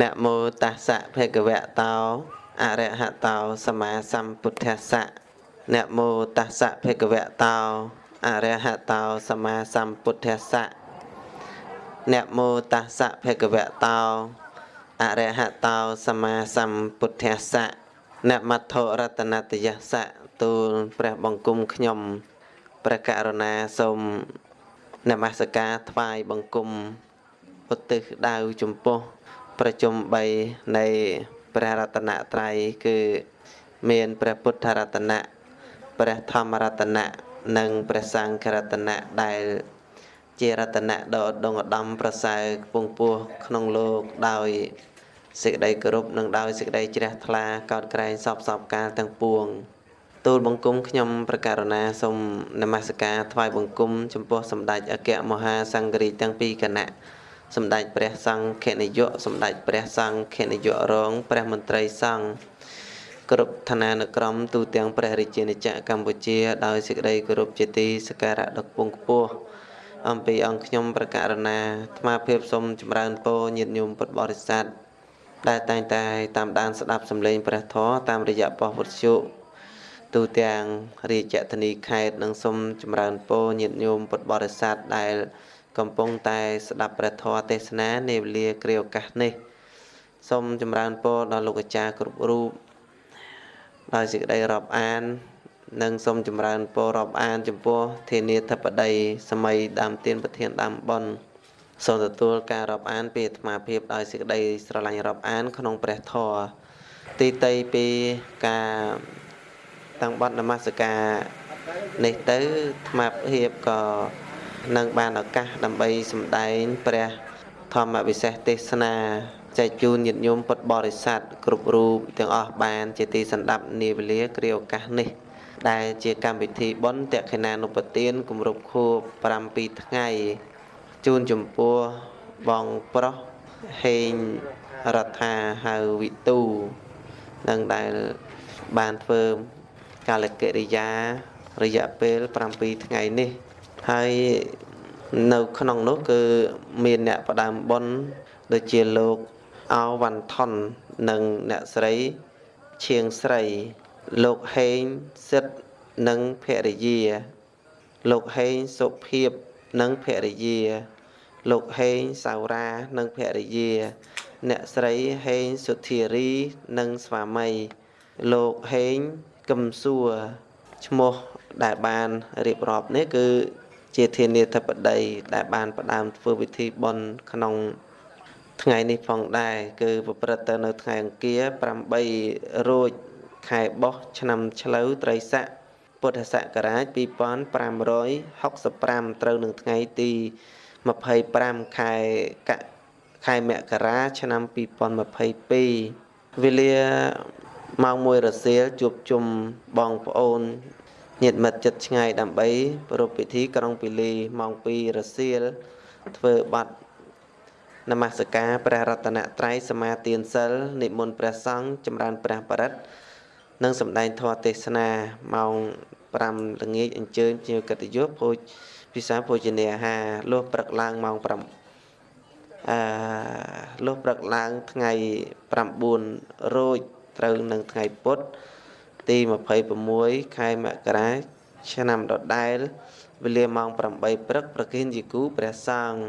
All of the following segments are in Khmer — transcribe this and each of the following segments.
នមោតស្សៈភគវតោអរហតោសម្មាសម្ពុទ្ធស្សៈនមោតស្សៈភគវតោអរហតោសម្មាសម្ពុទ្ធស្សៈនមោតស្សៈភគវតោអរហតោសម្មាសម្ពុទ្ធស្សៈនមត្ថរតនតយស្សៈទូលព្រះបង្គំខ្ញុំព្រះករុណាសូមនមស្ការថ្វាយបង្គំឧទ្ទិសដៅចំពោះ ប្រជុំ3នៃព្រះរតនត្រ័យគឺមានព្រះពុទ្ធរតនៈព្រះធម្មរតនៈនិងព្រះសង្ឃរតនៈដែល ជារតនៈដ៏ឧត្តមឧត្តមប្រសើរខ្ពង់ពោះក្នុងលោកដោយសេចក្តីគោរពនិងដោយសេចក្តីជ្រះថ្លាកោតក្រែងសពសពកាលទាំងពួងទូលបង្គំខ្ញុំប្រកាសណាសូមនមស្ការថ្វាយបង្គំចំពោះសម្ដេចអគ្គមហាសង្ឃរាជទាំងពីរគណៈ សម្ដេចព្រះសង្ឃនាយកសម្ដេចព្រះសង្ឃនាយករង ព្រះមន្ត្រីសង្ឃគ្រប់ឋានានុក្រមទូទាំងព្រះរាជាណាចក្រកម្ពុជាដោយសេចក្តីគោរពជាទីសក្ការៈដ៏ខ្ពង់ខ្ពស់អំពីអង្គខ្ញុំប្រកាសណាអាត្មាភាពសូមចម្រើនពរញាតិញោមពុទ្ធបរិស័ទដែលតែងតែតាមដានស្ដាប់សម្លេងព្រះធម៌តាមរយៈប៉ុស្តិ៍វត្ថុទូទាំងរាជធានីខេត្តនិងសូមចម្រើនពរញាតិញោមពុទ្ធបរិស័ទដែល កំពុងតែស្ដាប់ព្រះធម៌ទេសនានាវេលាគ្រាឱកាសនេះសូមចម្រើនពរដល់លោកអាចារ្យគ្រប់រូបដោយសេចក្តីរាប់អាន និងសូមចម្រើនពររាប់អាន ចំពោះធានាធិបតីសម័យដើមទៀនប្រធានដើមប៉ុនសូមទទួលការរាប់អានពីអាត្មាភាពដោយសេចក្តីស្រឡាញ់រាប់អាន ក្នុងព្រះធម៌ទីតីពីការតាំងបត់នមស្ការនេះទៅអាត្មាភាពក៏ នឹងបានឱកាសដើម្បីសម្ដែងព្រះធម្មវិសេសទេសនាចែកជូនញាតិញោមពុទ្ធបរិស័ទគ្រប់រូបទាំងអស់បាន ជាទីសន្តាប់នាវេលាគ្រាឱកាសនេះ ដែលជាកម្មវិធីបុណ្យតក្កិណានុបទានគម្រប់ខួប7ថ្ងៃជូនចំពោះបងប្រុសហេងរដ្ឋាហៅវិទូនឹងដែលបានធ្វើកាលកិរិយារយៈពេល7ថ្ងៃនេះ ហើយនៅក្នុងនោះគឺមានអ្នកផ្ដើមបុណ្យដូចជាលោកអោវ៉ាន់ថននិងអ្នកស្រីឈៀងស្រី លោកហេងសិទ្ធនិងភរិយា លោកហេងសុភាពនិងភរិយា លោកហេងសាវរានិងភរិយា អ្នកស្រីហេងសុធារីនិងស្វាមី លោកហេងកឹមសួរឈ្មោះដែលបានរៀបរាប់នេះគឺ ជាធានាធិបតីដែលបានផ្ដើមធ្វើពិធីបុណ្យក្នុងថ្ងៃនេះផងដែរគឺប្រព្រឹត្តទៅនៅថ្ងៃអង្គារ8រោចខែបោះឆ្នាំឆ្លូវត្រីស័កពុទ្ធសករាជ2565ត្រូវនឹងថ្ងៃទី25ខែកខែមករាឆ្នាំ2022វេលាម៉ោង1រសៀលជួបជុំបងប្អូន ញាតិមិត្តចិត្តឆ្ងាយដើម្បីប្រពៃពិធីក្រុងពីលីម៉ោង2រសៀលធ្វើបាត់នមស្ការព្រះរតនត្រ័យសមាទានសិលនិមន្តព្រះសង្ឃចម្រើនព្រះបរិត្តនិងសម្ដែងធម៌ទេសនាម៉ោង5ល្ងាចអញ្ជើញភ្ញៀវកិត្តិយសភោជពិសាភោជនាអាហារលុះព្រឹកឡើងម៉ោង5អឺលុះព្រឹកឡើងថ្ងៃ9រោចត្រូវនឹងថ្ងៃពុទ្ធ ទី26ខែមករាឆ្នាំដដែលវេលាម៉ោង8ព្រឹកប្រគិនជាគូព្រះសង្ឃ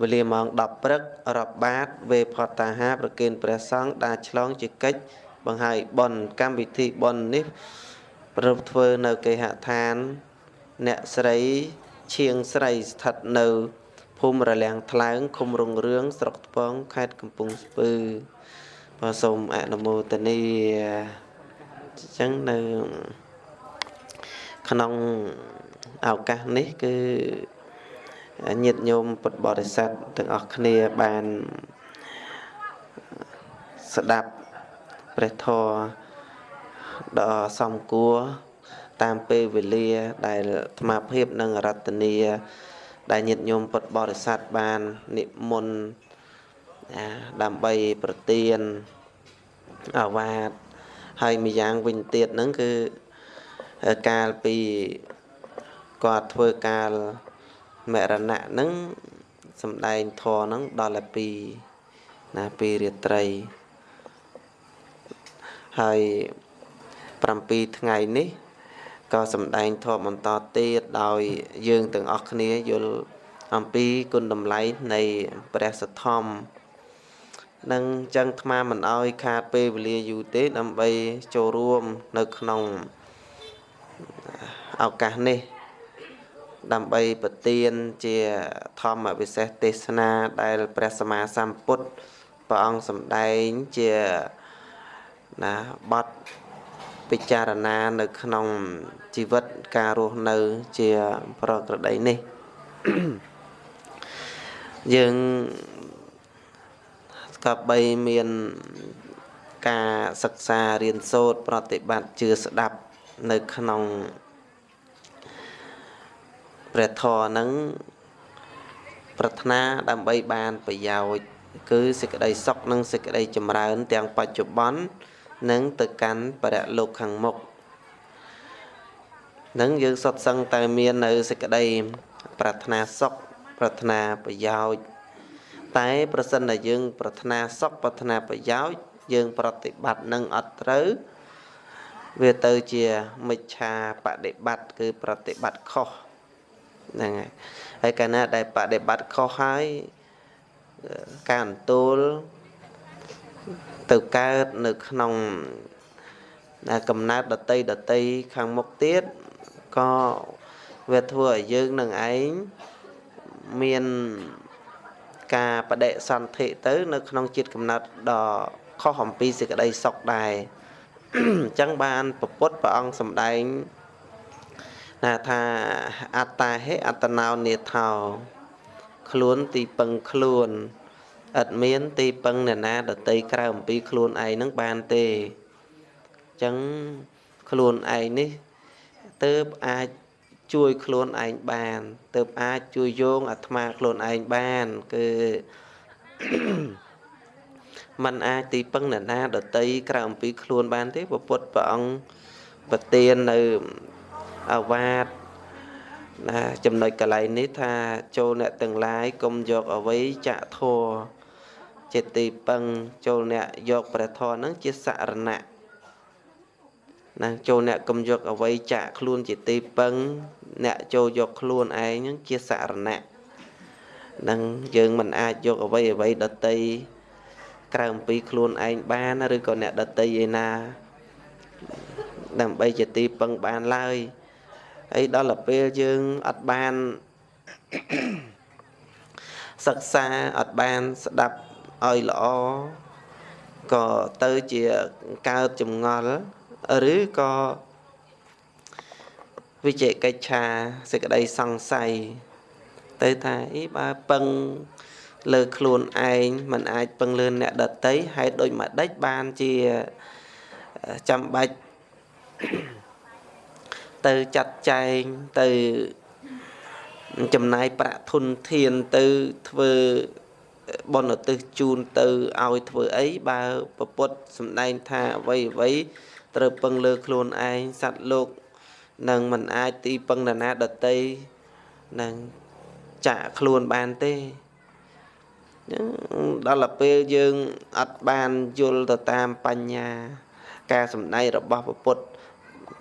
វេលាម៉ោង10ព្រឹករាប់បាតវេផតតាហាប្រគិនព្រះសង្ឃដាឆ្លងជាកិច្ចបង្ហើយបនកម្មវិធីបននេះប្រពធ្វើនៅគេហដ្ឋាន អ្នកស្រីឈៀងស្រីស្ថិតនៅភូមិរលាំងថ្លើងឃុំរុងរឿងស្រុកថ្ពងខេត្តកំពង់ស្ពឺបាទសូមអនុមោទនា អញ្ចឹងនៅក្នុងឱកាសនេះគឺញាតិញោមពុទ្ធបរិស័ទទាំងអស់គ្នាបានស្ដាប់ព្រះធម៌ដ៏សំគួរតាមពេលវេលាដែលអាត្មាភាពនិងរតនីដែលញាតិញោមពុទ្ធបរិស័ទបាននិមន្តដើម្បីប្រទៀនអាវាត ហើយម្យ៉ាងវិញទៀតហ្នឹងគឺកាលពីគាត់ធ្វើកាលមរណៈហ្នឹងសំដែងធរហ្នឹងដល់តែពីណាពីរាត្រីហើយ7ថ្ងៃនេះក៏សម្ដែងធម៌បន្តទៀតដោយយើងទាំងអស់គ្នាយល់អំពីគុណតម្លៃនៃព្រះសទ្ធំ នឹងចឹងអាត្មាមិនអោយខាតពេលវេលាយូរទេ ដើម្បីចូលរួមនៅក្នុងឱកាសនេះ ដើម្បីប្រទានជាធម្មវិសេសទេសនាដែលព្រះសម្មាសម្ពុទ្ធព្រះអង្គសម្ដែងជាណាបទពិចារណានៅក្នុងជីវិតការរស់នៅជាប្រក្រតីនេះយើង ក៏បីមានការសិក្សារៀនសូត្រប្រតិបត្តិជឿស្ដាប់នៅក្នុងព្រះធម៌ហ្នឹងប្រាថ្នាដើម្បីបានប្រយោជន៍គឺសេចក្តីសុខនិងសេចក្តីចម្រើន ទាំងបច្ចុប្បន្ននិងទៅកាន់បរលោកខាងមុខនឹងយើងសុទ្ធសឹងតែមាននៅសេចក្តីប្រាថ្នាសុខប្រាថ្នាប្រយោជន៍ តែប្រសិនតែយើង ប្រាថ្នាសុខប្រាថ្នាប្រយោជន៍យើង ប្រតិបត្តិនឹងអត់ត្រូវវាទៅជាមិច្ឆាបដិបត្តិគឺប្រតិបត្តិខុសហ្នឹងហើយហើយកាលណាដែលបដិបត្តិខុសហើយការអន្ទូលទៅកើតនៅក្នុងកំណើតដតីដតីខាងមុខទៀតក៏វាធ្វើឲ្យយើងនឹងឯងមាន ការបដិសន្ធិទៅ នៅក្នុងជាតិកំណត់ដ៏ខុសអំពីសេចក្តីសុខដែរអញ្ចឹងបានពពុទ្ធព្រះអង្គសម្ដែងណាថាអត្តាហេអត្តណោនេថោខ្លួនទីពឹងខ្លួនឥតមានទីពឹងអ្នកណាដតីក្រៅអំពីខ្លួនឯងនឹងបានទេអញ្ចឹងខ្លួនឯងនេះទើបអាច ជួយខ្លួនឯងបានទើបអាចជួយយោងអាត្មាខ្លួនឯងបានគឺมันអាចទីពឹងអ្នកណាដតីក្រៅអំពីខ្លួនបានទេពពុទ្ធព្រះអង្គប្រទាននៅអាវាតណាចំណុចកន្លែងនេះថាចូលអ្នកទាំងឡាយកុំយកអវ័យចាក់ធัวជាទីពឹងចូលអ្នកយកព្រះធម៌នឹងជាសរណៈ ណាចូលអ្នកកុំយកអវ័យចាក់ខ្លួនជាទីពឹង អ្នកចូលយកខ្លួនឯងនឹងជាសរណៈនឹងយើងមិនអាចយកអវ័យអវ័យដតីក្រៅអំពីខ្លួនឯងបានឬក៏អ្នកដតីឯណាដើម្បីជាទីពឹងបានឡើយហើយដល់ទៅពេលយើងអត់បានសិក្សាអត់បានស្ដាប់ឲ្យល្អក៏ទៅជាកើតចម្ងល់ ឬក៏វិជកិច្ឆាសេចក្តីសង្ស័យទៅថាអីបើពឹងលើខ្លួនឯងมันអាចពឹងលើអ្នកដតីហេតុដូចម្ដេចបានជាចាំបាច់ទៅចាត់ចែងទៅចំណាយប្រាក់ធនធានទៅធ្វើបនឧទ្ទិសជូនទៅឲ្យធ្វើអីបើពពុទ្ធសំដែងថាអ្វីអ្វី ត្រូវពឹងលើខ្លួនឯងសត្វលោកនឹងមិនអាចទីពឹងនរណាដតីនឹងចាក់ខ្លួនបានទេដល់ទៅពេលយើងអត់បានយល់ទៅតាមបញ្ញា ការសំដែងរបស់ពុទ្ធ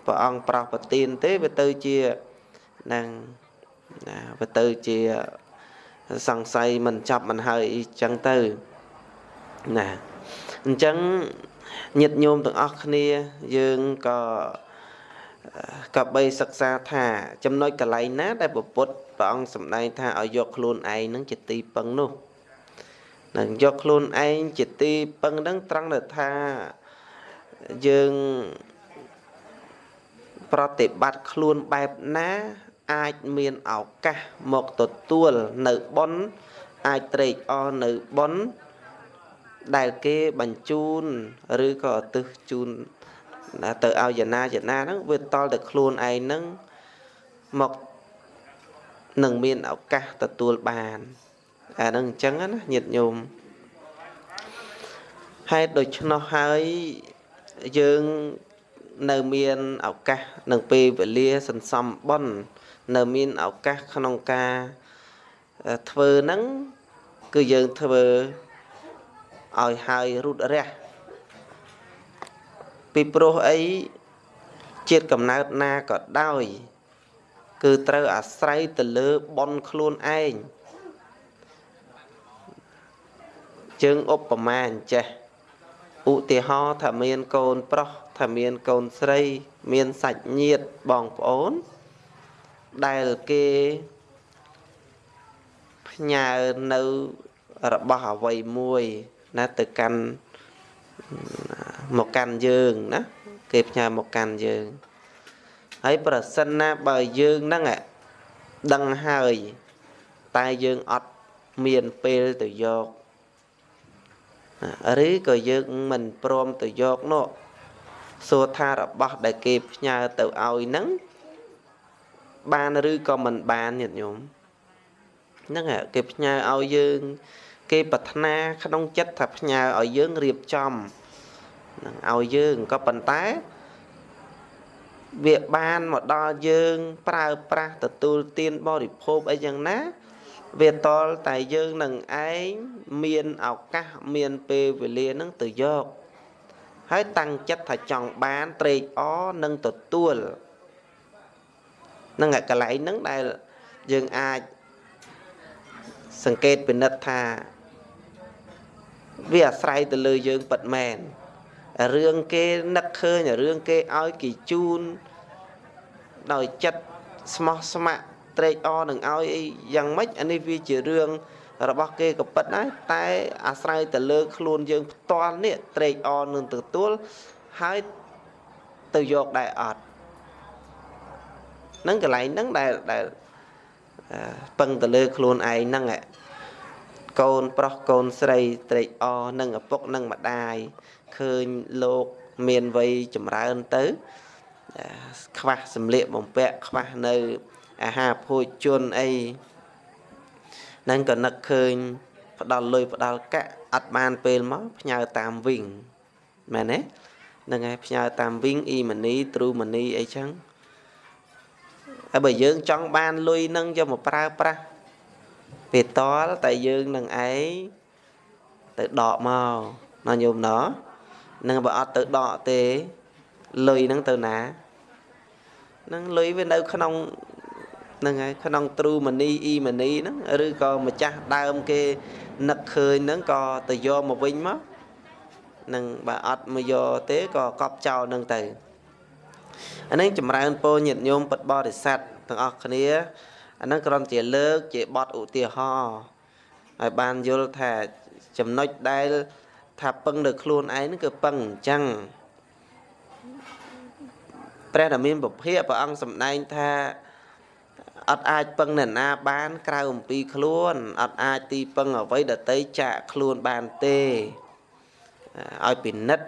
ព្រះអង្គប្រោសប្រទានទេវាទៅជានឹងណាវាទៅជាសង្ស័យមិនចាប់មិនហើយអីចឹងទៅណាអញ្ចឹង ញាតិញោមទាំងអស់គ្នាយើងក៏ក៏បីសិក្សាថា ចំណុចកន្លែងណា ដែលពុទ្ធព្រះអង្គសម្ដែងថាឲ្យយកខ្លួនឯងនឹងជាទីពឹងនោះនឹងយកខ្លួនឯងជាទីពឹងនឹងត្រង់ទៅថាយើងប្រតិបត្តិខ្លួនបែបណាអាចមានឱកាសមកទទួលនៅប៉ុនអាចត្រេកអរនៅប៉ុន ដែលគេបញ្ជូនឬក៏ឧទ្ទិសជូនទៅឲ្យយណាយណាហ្នឹងវាតល់តែខ្លួនឯងហ្នឹងមកនឹងមានឱកាសទទួលបានអាហ្នឹងអញ្ចឹងណាញាតិញោមហេតុដូច្នោះហើយយើងនៅមានឱកាសនឹងពេលវេលាសន្សំបុណ្យនៅមានឱកាសក្នុងការធ្វើហ្នឹងគឺយើងធ្វើ ឲ្យហើយរូតរះពីព្រោះអីជាតិកំណើតណាក៏ដោយ គឺត្រូវអាស្រ័យទៅលើបនខ្លួនឯងជើងឧបមាអញ្ចេះឧទាហរណ៍ថាមានកូនប្រុសថាមានកូនស្រី មានសាច់ញាតិបងប្អូន ដែលគេផ្ញើនៅរបស់អ្វីមួយ ណាទៅកាន់មកកាន់យើងណាគេផ្ញើមកកាន់យើងហើយប្រសិនណាបើយើងហ្នឹងដឹងហើយតែយើងអត់មានពេលទៅយកឬក៏យើងមិនព្រមទៅយកនោះសួរថារបស់ដែលគេផ្ញើទៅឲ្យហ្នឹងបានឬក៏មិនបានញាតិញោមហ្នឹងគេផ្ញើឲ្យយើង គេប្រាថ្នាក្នុងចិត្តថាផ្ញើឲ្យយើងរៀបចំនឹងឲ្យយើងក៏ប៉ុន្តែវាបានមកដល់យើង ប្រើប្រាស់ទទួលទានបរិភោគអីយ៉ាងណាវាតលតែយើងនឹងឯងមានឱកាសមានពេលវេលានឹងទៅយកហើយតាំងចិត្តថាចង់បានត្រេកអរនឹងទទួលនឹងកន្លែងហ្នឹងដែលយើងអាចសង្កេតពិនិត្យថា វាអាស្រ័យទៅលើយើងពិតមែនរឿងគេនឹកឃើញរឿងគេឲ្យគេជូនដោយចិត្តស្មោះស្ម័គ្រត្រេកអរនឹងឲ្យអីយ៉ាងម៉េចអានេះវាជារឿងរបស់គេក៏ពិតដែរតែអាស្រ័យទៅលើខ្លួនយើងផ្ទាល់នេះត្រេកអរនឹងទទួលហើយទៅយកដែរអត់ហ្នឹងកន្លែងហ្នឹងដែលដែលពឹងទៅលើខ្លួនឯងហ្នឹង កូនប្រុសកូនស្រីត្រេកអរនឹងឪពុកនឹងម្ដាយឃើញលោកមានវ័យចម្រើនទៅ ខ្វះសម្លៀកបំពាក់ខ្វះនៅអាហារភោជនអីនឹងក៏នឹកឃើញ ផ្ដាល់លុយផ្ដាល់កាក់អត់បានពេលមកផ្ញើតាមវិញមែនទេហ្នឹងហើយផ្ញើតាមវិញអ៊ីម៉ានីទ្រូម៉ានីអីចឹងហើយបើយើងចង់បានលុយនឹងយកមកប្រើប្រាស់ ពេលតលតែយើងនឹងឯងទៅដកមកណាញោមណោះនឹងបើអត់ទៅដកទេលុយហ្នឹងទៅណានឹងលុយវានៅក្នុងហ្នឹងហើយក្នុងទ្រូមនីអ៊ីមនីហ្នឹងឬក៏ម្ចាស់ដើមគេនឹកឃើញហ្នឹងក៏ទៅយកមកវិញមកនឹងបើអត់មកយកទេក៏កប់ចោលហ្នឹងទៅអានេះចម្រើនពោញាតញោមពិតបរិស័ទទាំងអស់គ្នា អាហ្នឹងគ្រាន់ជាលើកជាបទឧទាហរណ៍ឲ្យបានយល់ថាចំណុចដែលថាពឹងនៅខ្លួនឯងហ្នឹងគឺពឹងអញ្ចឹងព្រះដែលមានពភៈព្រះអង្គសម្ដែងថាអត់អាចពឹងអ្នកណាបាន ក្រៅអំពីខ្លួនអត់អាចទីពឹងអ្វីដតីចាក់ខ្លួនបានទេឲ្យពិនិត្យ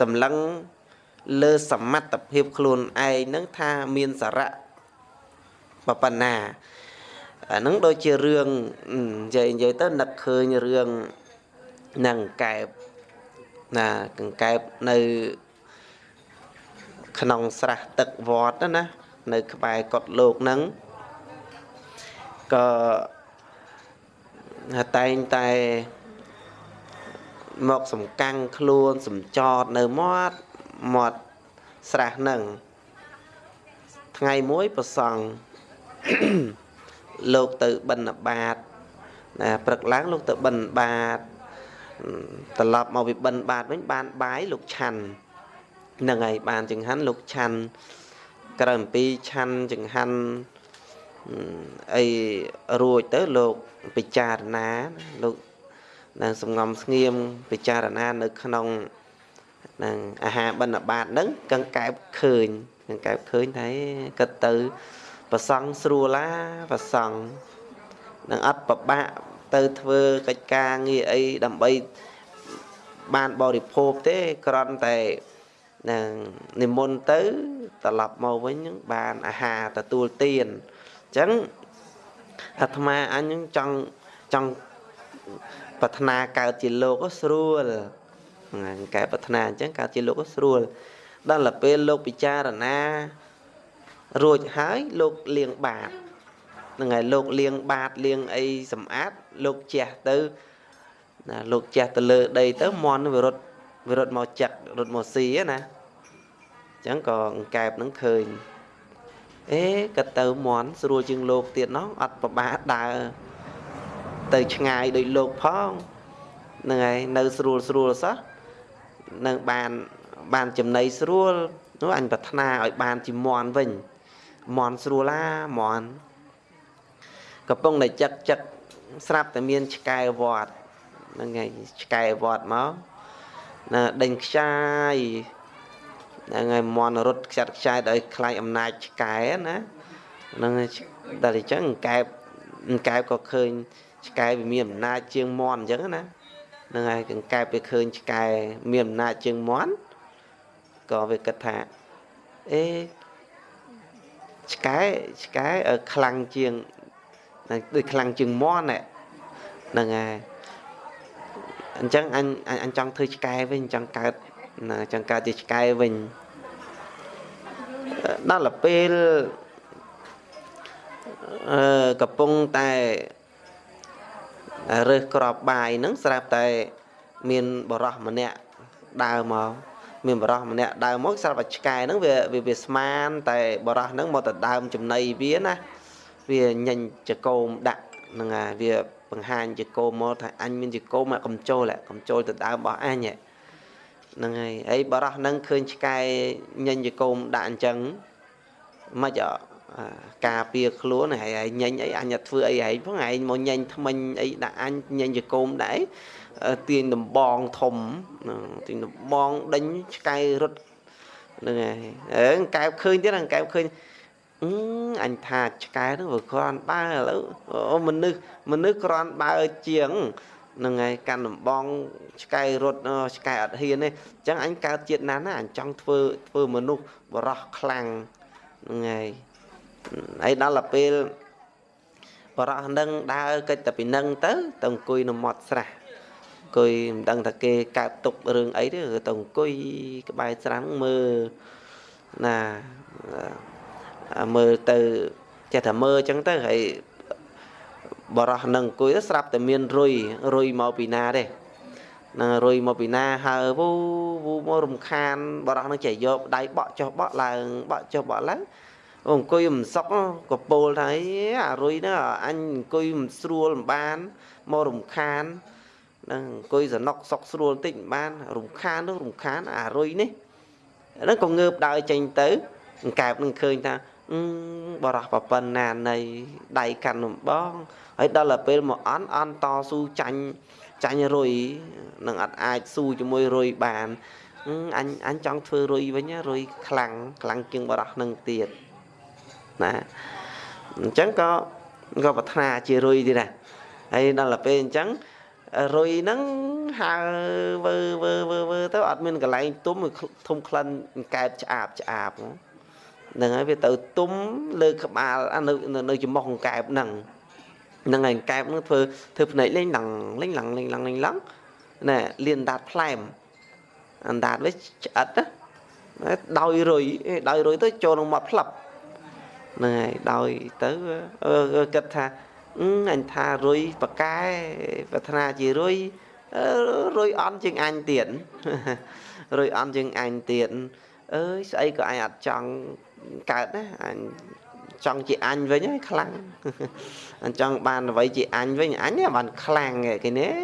សម្លឹងលើសមត្ថភាពខ្លួនឯងនឹងថាមានសារៈ ប៉ុណ្ណាអានឹងដូចជារឿងនិយាយនិយាយទៅនឹកឃើញរឿងនឹងកែបណាកង្កែបនៅក្នុងស្រះទឹកវត្តណានៅក្បែរកុដលោកហ្នឹងក៏តែងតែមកសំកាំងខ្លួនសំចតនៅមាត់មាត់ស្រះហ្នឹងថ្ងៃមួយប្រសង់ លោកទៅបិណ្ឌបាតណាព្រឹកឡើងលោកទៅបិណ្ឌបាតត្រឡប់មកពីបិណ្ឌបាតវិញបានបាយលោកឆាន់ហ្នឹងហើយបានចង្ហាន់លោកឆាន់ក្រោយអំពីឆាន់ចង្ហាន់អីរួចទៅលោកពិចារណាលោកនឹងសំងំស្ងៀមពិចារណានៅក្នុងនឹងអាហារបិណ្ឌបាតហ្នឹងកង្កែបឃើញកង្កែបឃើញថាគិតទៅ ប្រសង់ស្រួលឡាប្រសង់នឹងអត់ប្របាក់ទៅធ្វើកិច្ចការងារអីដើម្បីបានបរិភោគទេគ្រាន់តែនឹងនិមន្តទៅត្រឡប់មកវិញនឹងបានអាហារទទួលទានអញ្ចឹងអាត្មាអញនឹងចង់ចង់ប្រាថ្នាកើតជាលោកស្រួលកែប្រាថ្នាអញ្ចឹងកើតជាលោកស្រួលដល់ទៅពេលលោកពិចារណា រួចហើយលោកលៀងបាតហ្នឹងហើយលោកលៀងបាតលៀងអីសម្អាតលោកជះទៅណាលោកចេះទៅលើដីទៅមន់វារត់វារត់មកចាក់រត់មកស៊ីណាអញ្ចឹងក៏អង្កែបនឹងឃើញអេក៏ទៅមន់ស្រួលជាងលោកទៀតណោះអត់ប្របាដើរទៅឆ្ងាយដូចលោកផងហ្នឹងហើយនៅស្រួលស្រួលសោះនឹងបានបានចំណៃស្រួលនោះអញប្រាថ្នាឲ្យបានជាមន់វិញ មន់ស្រួលឡាមន់កំពុងតែចឹកចឹកស្រាប់តែមានឆ្កែវត្តហ្នឹងហើយឆ្កែវត្តមកណាដេញខ្ចាយហ្នឹងហើយមន់រត់ខ្ចាត់ខ្ចាយដោយខ្លាចអំណាចឆ្កែណាហ្នឹងតែអញ្ចឹងកែបកែបក៏ឃើញឆ្កែវាមានអំណាចជាងមន់អញ្ចឹងណាហ្នឹងហើយកង្កែបវាឃើញឆ្កែមានអំណាចជាងមន់ក៏វាគិតថាអេ ឆ្កែឆ្កែខ្លាំងជាងដូចខ្លាំងជាងមន់ហ្នឹងហើយអញ្ចឹងអញអញចង់ធ្វើឆ្កែវិញចង់កើតណាចង់កើតជាឆ្កែវិញដល់ពេលអឺកំពុងតែរើសក្របបាយហ្នឹងស្រាប់តែមានបរោះម្នាក់ដើរមក មានបរោះម្នាក់ដើរមកស្រាប់តែឆ្កែហ្នឹងវាវាស្មានតែបរោះហ្នឹងមកទៅដើមចំណីវាណាវាញញចកោមដាក់ហ្នឹងហើយវាបង្ហាញចកោមមកថាអញមានចកោមកំចូលកំចូលទៅដើមរបស់អញហ្នឹងហើយហើយបរោះហ្នឹងឃើញឆ្កែញញចកោមដាក់អញ្ចឹងមិនអការពារខ្លួនហើយឯងញញអីអញអត់ធ្វើអីឯងផងឯងមកញញថ្មិញអីដាក់អញញញចកោមដែរ ទាញដំបងធំទាញដំបងដេញឆ្កែរត់ហ្នឹងហើយអើកែបឃើញទៀតកែបឃើញអឺអញថាឆ្កែហ្នឹងវាគ្រាន់បើឥឡូវអូមនុស្សមនុស្សគ្រាន់បើជាងហ្នឹងហើយកាន់ដំបងឆ្កែរត់ឆ្កែអត់ហ៊ានទេអញ្ចឹងអញកើតជាតិណាណាអញចង់ធ្វើធ្វើមនុស្សបរោះខ្លាំងហ្នឹងហើយហើយដល់ទៅពេលបរោះនឹងដើរកិច្ចតែពីនឹងទៅទៅអង្គុយនៅមាត់ស្រះ អង្គុយមិនដឹងថាគេកើតទុករឿងអីទេទៅអង្គុយក្បែរស្រះមើលណាមើលទៅចេះតែមើលអញ្ចឹងទៅហើយបរោះនឹងអង្គុយស្រាប់តែមានរុយរុយមកពីណាទេនឹងរុយមកពីណាហើវូវូមករំខានបរោះនឹងចេះយកដៃបក់ចុះបក់ឡើងបក់ចុះបក់ឡើងអង្គុយមិនសុកក៏ពោលថាអារុយហ្នឹងអញអង្គុយមិនស្រួលមិនបានមករំខានហ្នឹងអង្គុយសនុកសុកស្រួលតិចមិនបាន រំខាននោះរំខានអារុយនេះហ្នឹងក៏ងើបដើរចេញទៅអង្កែបនឹងឃើញថាបរោះប្រប៉ុណ្ណានៃដៃកាន់នំបងហើយដល់ទៅពេលមកអន់អន់តស៊ូចាញ់ចាញ់រុយនឹងអត់អាចស៊ូជាមួយរុយបានអញអញចង់ធ្វើរុយវិញរុយខ្លាំងខ្លាំងជាងបរោះនឹងទៀតណាអញ្ចឹងក៏ក៏ប្រាថ្នាជារុយទៀតដែរហើយដល់ទៅពេលអញ្ចឹង រុយហ្នឹងហើវើវើវើវើទៅអត់មានកន្លែងទុំធំក្លិនកែបឆ្អាបឆ្អាបហ្នឹងហើយវាទៅទុំលើក្បាលនៅនៅចំមុខកែបហ្នឹងហ្នឹងហើយកែបហ្នឹងធ្វើធ្វើភ្នែកលេងឡងលេងឡងលេងឡងលេងឡងណែលៀនដាតផ្លែមអណ្ដាតវិញឆ្អិតណាដោយរុយដោយរុយទៅចូលក្នុងមាត់ផ្លឹបហ្នឹងហើយដោយទៅគិតថា អញថារុយបកែប្រាថ្នាជារុយរុយអន់ជាងអញទៀតរុយអន់ជាងអញទៀតអើយស្អីក៏អញអត់ចង់កើតណាអញចង់ជាអញវិញហើយខ្លាំងអញចង់បានអ្វីជាអញវិញអញបានខ្លាំងគេនេះ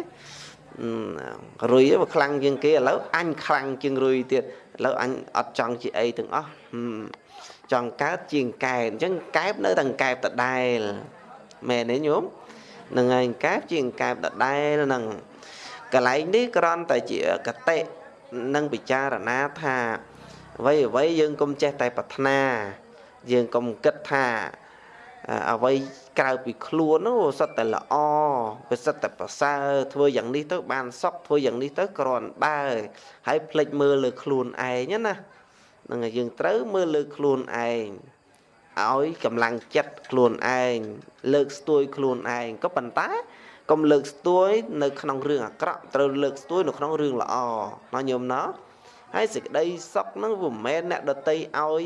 រុយវាខ្លាំងជាងគេឥឡូវអញខ្លាំងជាងរុយទៀតឥឡូវអញអត់ចង់ជាអីទាំងអស់ចង់កើតជាងកែបអញ្ចឹងកែបនៅតែកែបដដែល មែនទេញោមនឹងហើយកែបជាងកែបដដែលនឹងកន្លែងនេះគ្រាន់តែជាកតិនឹងពិចារណាថាអ្វីអ្វីយើងកុំចេះតែប្រាថ្នា យើងកុំគិតថាអ្វីក្រៅពីខ្លួននោះសិតតែល្អវាសិតតែប្រសើរធ្វើយ៉ាងនេះទៅបានសុខធ្វើយ៉ាងនេះទៅគ្រាន់បើហើយភ្លេចមើលលើខ្លួនឯងណានឹងយើងត្រូវមើលលើខ្លួនឯង ឲ្យកម្លាំងចិត្តខ្លួនឯងលើកស្ទួយខ្លួនឯងក៏ប៉ុន្តែកុំលើកស្ទួយនៅក្នុងរឿងអាក្រក់ត្រូវលើកស្ទួយនៅក្នុងរឿងល្អណាញោមណាហើយសេចក្តីសុខហ្នឹងវាមិនមែនអ្នកដតីឲ្យ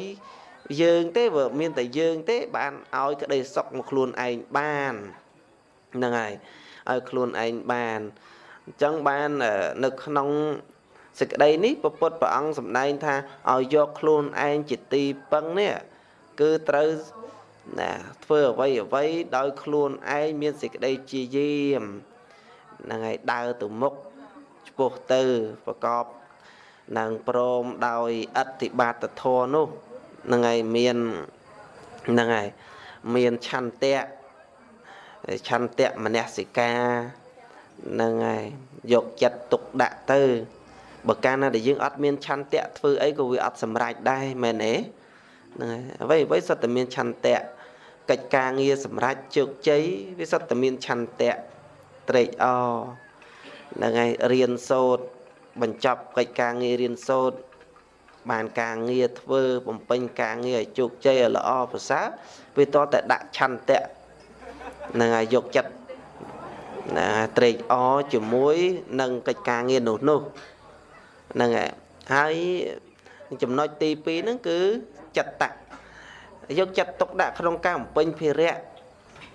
យើងទេវាមានតែយើងទេ បានឲ្យក្តីសុខមកខ្លួនឯងបានហ្នឹងហើយឲ្យខ្លួនឯងបានអញ្ចឹងបាននៅក្នុងសេចក្តីនេះពុទ្ធព្រះអង្គសម្ដែងថាឲ្យយកខ្លួនឯងជាទីពឹងនេះ គឺត្រូវណាធ្វើអ្វីអ្វីដោយខ្លួនឯងមានសេចក្តីជាយាមហ្នឹងហើយដើរទៅមុខឆ្ពោះទៅប្រកបនឹងព្រមដោយអតិបាតធម៌នោះហ្នឹងហើយមានហ្នឹងហើយមានឆន្ទៈឆន្ទៈមនសិកាហ្នឹងហើយយកចិត្តទុកដាក់ទៅបើកាលណាដែលយើងអត់មានឆន្ទៈធ្វើអីក៏វាអត់សម្រេចដែរមែនទេ ហ្នឹងហើយអ្វីអ្វីសុទ្ធតែមានឆន្ទៈកិច្ចការងារសម្រេចជោគជ័យវាសុទ្ធតែមានឆន្ទៈត្រេកអរហ្នឹងហើយរៀនសូត្របញ្ចប់កិច្ចការងាររៀនសូត្របានការងារធ្វើបំពេញការងារឲ្យជោគជ័យឲ្យល្អប្រសើរវាតតែដាក់ឆន្ទៈនឹងឲ្យយកចិត្តណាត្រេកអរជាមួយនឹងកិច្ចការងារនោះនោះហ្នឹងហើយហើយចំណុចទី2ហ្នឹងគឺ ចិត្តតៈយកចិត្តទុកដាក់ក្នុងការបំពេញភារៈ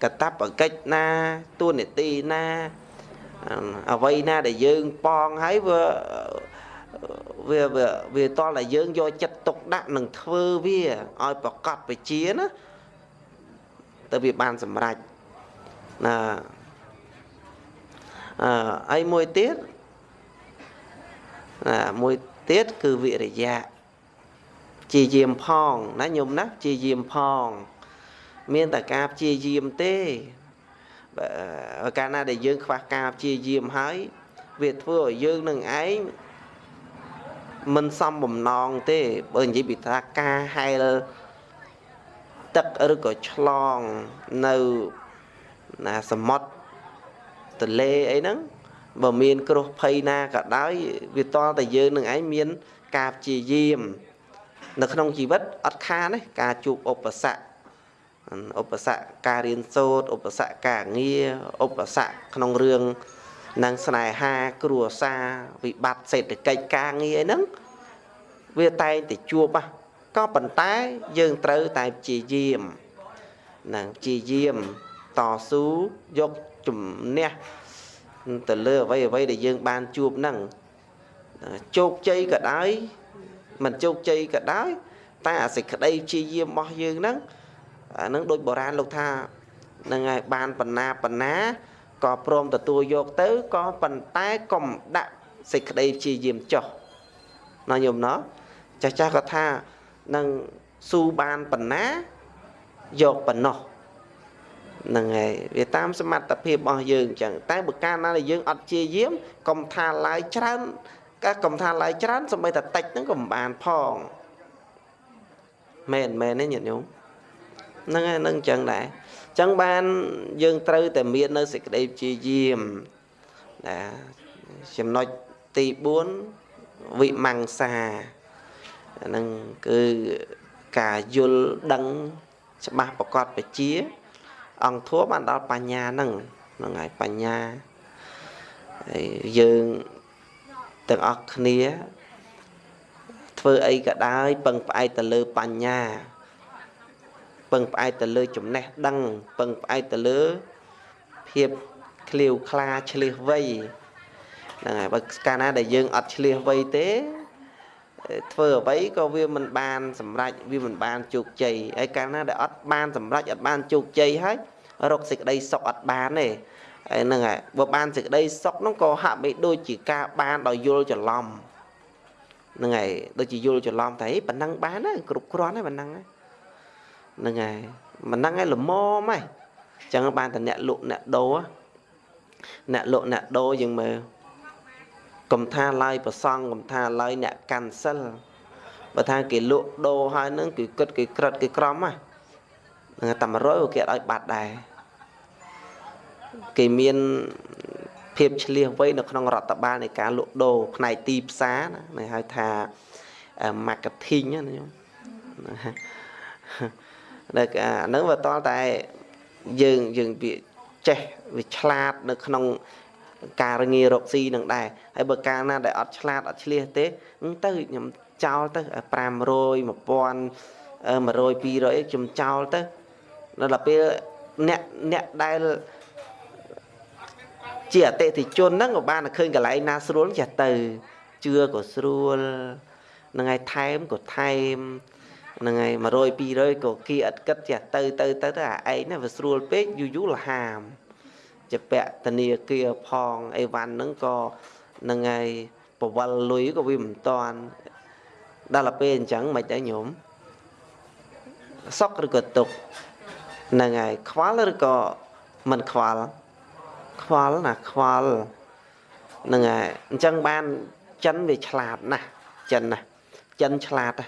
កតបកិច្ចណាទួនាទីណាអ្វីណាដែលយើងប៉ងហើយវាវាវាតតែយើងយកចិត្តទុកដាក់នឹងធ្វើវាឲ្យប្រកបវិជាណាទៅវាបានសម្រេចណាអឺហើយមួយទៀតណាមួយទៀតគឺវិរិយៈ ជាយាមផងណាញោមណាជាយាមផង មានតែការព្យាយាមទេបើកាលណាដែលយើងខ្វះការព្យាយាមហើយ វាធ្វើឲ្យយើងនឹងឯងមិនសមបំណងទេបើនិយាយពីថាការហែលទឹកឬក៏ឆ្លងនៅណាសមុទ្រទន្លេអីហ្នឹងបើមានគ្រោះភ័យណាក៏ដោយវាតតែយើងនឹងឯងមានការព្យាយាម នៅក្នុងជីវិតអត់ខានទេការជួបឧបសគ្គឧបសគ្គការរៀនសូត្រឧបសគ្គការងារឧបសគ្គក្នុងរឿងនឹងស្នេហាគ្រួសារវិបត្តិសេដ្ឋកិច្ចការងារអីហ្នឹងវាតែងតែជួបក៏ប៉ុន្តែយើងត្រូវតែព្យាយាមនឹងព្យាយាមតស៊ូយកជំនះទៅលើអ្វីអ្វីដែលយើងបានជួបហ្នឹងជោគជ័យក៏ដោយ មិនជោគជ័យក៏ដោយតែអាសេចក្តីព្យាយាមរបស់យើងហ្នឹងអាហ្នឹងដូចបុរាណលោកថាហ្នឹងហើយបានបណ្ណាបណ្ណាក៏ព្រមទទួលយកទៅក៏ប៉ុន្តែកុំដាក់សេចក្តីព្យាយាមចុះណាញោមណោះចាស់ចាស់ក៏ថានឹងស៊ូបានបណ្ណាយកប៉ុណ្ណោះហ្នឹងហើយវាតាមសមត្ថភាពរបស់យើងអញ្ចឹងតែបើកាលណាដែលយើងអត់ជាយាមកុំថាឡើយច្រើន កាកុំថាឡើយច្រើនសម្បីតែតិចហ្នឹងក៏មិនបានផងមែនមែនទេញាតិញោមហ្នឹងហើយនឹងអញ្ចឹងដែរអញ្ចឹងបានយើងត្រូវតែមាននៅសេចក្តីព្យាយាមណាចំណុចទី4វិមង្សាហ្នឹងគឺការយល់ដឹងច្បាស់ប្រកបបជា អង្គធัวបានដល់បញ្ញាហ្នឹងហ្នឹងហើយបញ្ញាហើយយើង ទាំងអស់គ្នា ធ្វើអីក៏ដោយពឹងផ្អែកទៅលើបញ្ញាពឹងផ្អែកទៅលើចំណេះដឹងពឹងផ្អែកទៅលើភាពឃ្លាវខ្លាឆ្លៀសវៃហ្នឹងហើយបើកាលណាដែលយើងអត់ឆ្លៀសវៃទេធ្វើអ្វីក៏វាមិនបានសម្រេចវាមិនបានជោគជ័យហើយកាលណាដែលអត់បានសម្រេចអត់បានជោគជ័យហើយរកសេចក្តីសុខអត់បានទេ ហើយហ្នឹងហើយបើបានសេចក្តីសុខហ្នឹងក៏ហាក់បីដូចជាការបានដោយយល់ច្រឡំហ្នឹងហើយដូចជាយល់ច្រឡំតែប៉ុណ្ណឹងបានហើយគ្រប់គ្រាន់ហើយប៉ុណ្ណឹងហ្នឹងហើយប៉ុណ្ណឹងហើយល្មមហើយអញ្ចឹងបានតែអ្នកលក់អ្នកដូរអ្នកលក់អ្នកដូរយើងមើលកុំថាឡើយប្រសងកុំថាឡើយអ្នកកាន់សិលបើថាគេលក់ដូរហើយនឹងគឺគិតគេក្រិតគេក្រំហ៎នឹងតែ100គេអត់ឲ្យបាត់ដែរ គេមានភាពឆ្លៀសវៃនៅក្នុងរដ្ឋបាលនៃការលក់ដូរផ្នែកទីផ្សារណាហៅថា marketing ណាញោមដល់អាហ្នឹងវាតតែយើងយើងវាចេះវាឆ្លាតនៅក្នុងការងាររកស៊ីនឹងដែរហើយបើកាលណាដែលអត់ឆ្លាតអត់ឆ្លៀសទេទៅខ្ញុំចោលទៅ500 1000 100 200ខ្ញុំចោលទៅដល់ពេលអ្នកអ្នកដែល ជាអតិថិជនហ្នឹងក៏បានឃើញកន្លែងណាស្រួលចេះទៅជឿក៏ស្រួលហ្នឹងហើយថែមក៏ថែមហ្នឹងហើយ100 200ក៏គីឥតគិតចេះទៅទៅទៅទៅអាឯងហ្នឹងវាស្រួលពេកយូរយូរលហាមជាពាក់ធនាគារផងអីវ៉ាន់ហ្នឹងក៏ហ្នឹងហើយបវលលុយក៏វាមិនតាន់ដល់ទៅពេលអញ្ចឹងមិនដែរញោមសុកឬក៏ទុកហ្នឹងហើយខ្វល់ឬក៏មិនខ្វល់ ខ្វល់ណាខ្វល់ហ្នឹងហើយអញ្ចឹងបានចិនវាឆ្លាតណាស់ចិនណាចិនឆ្លាតណា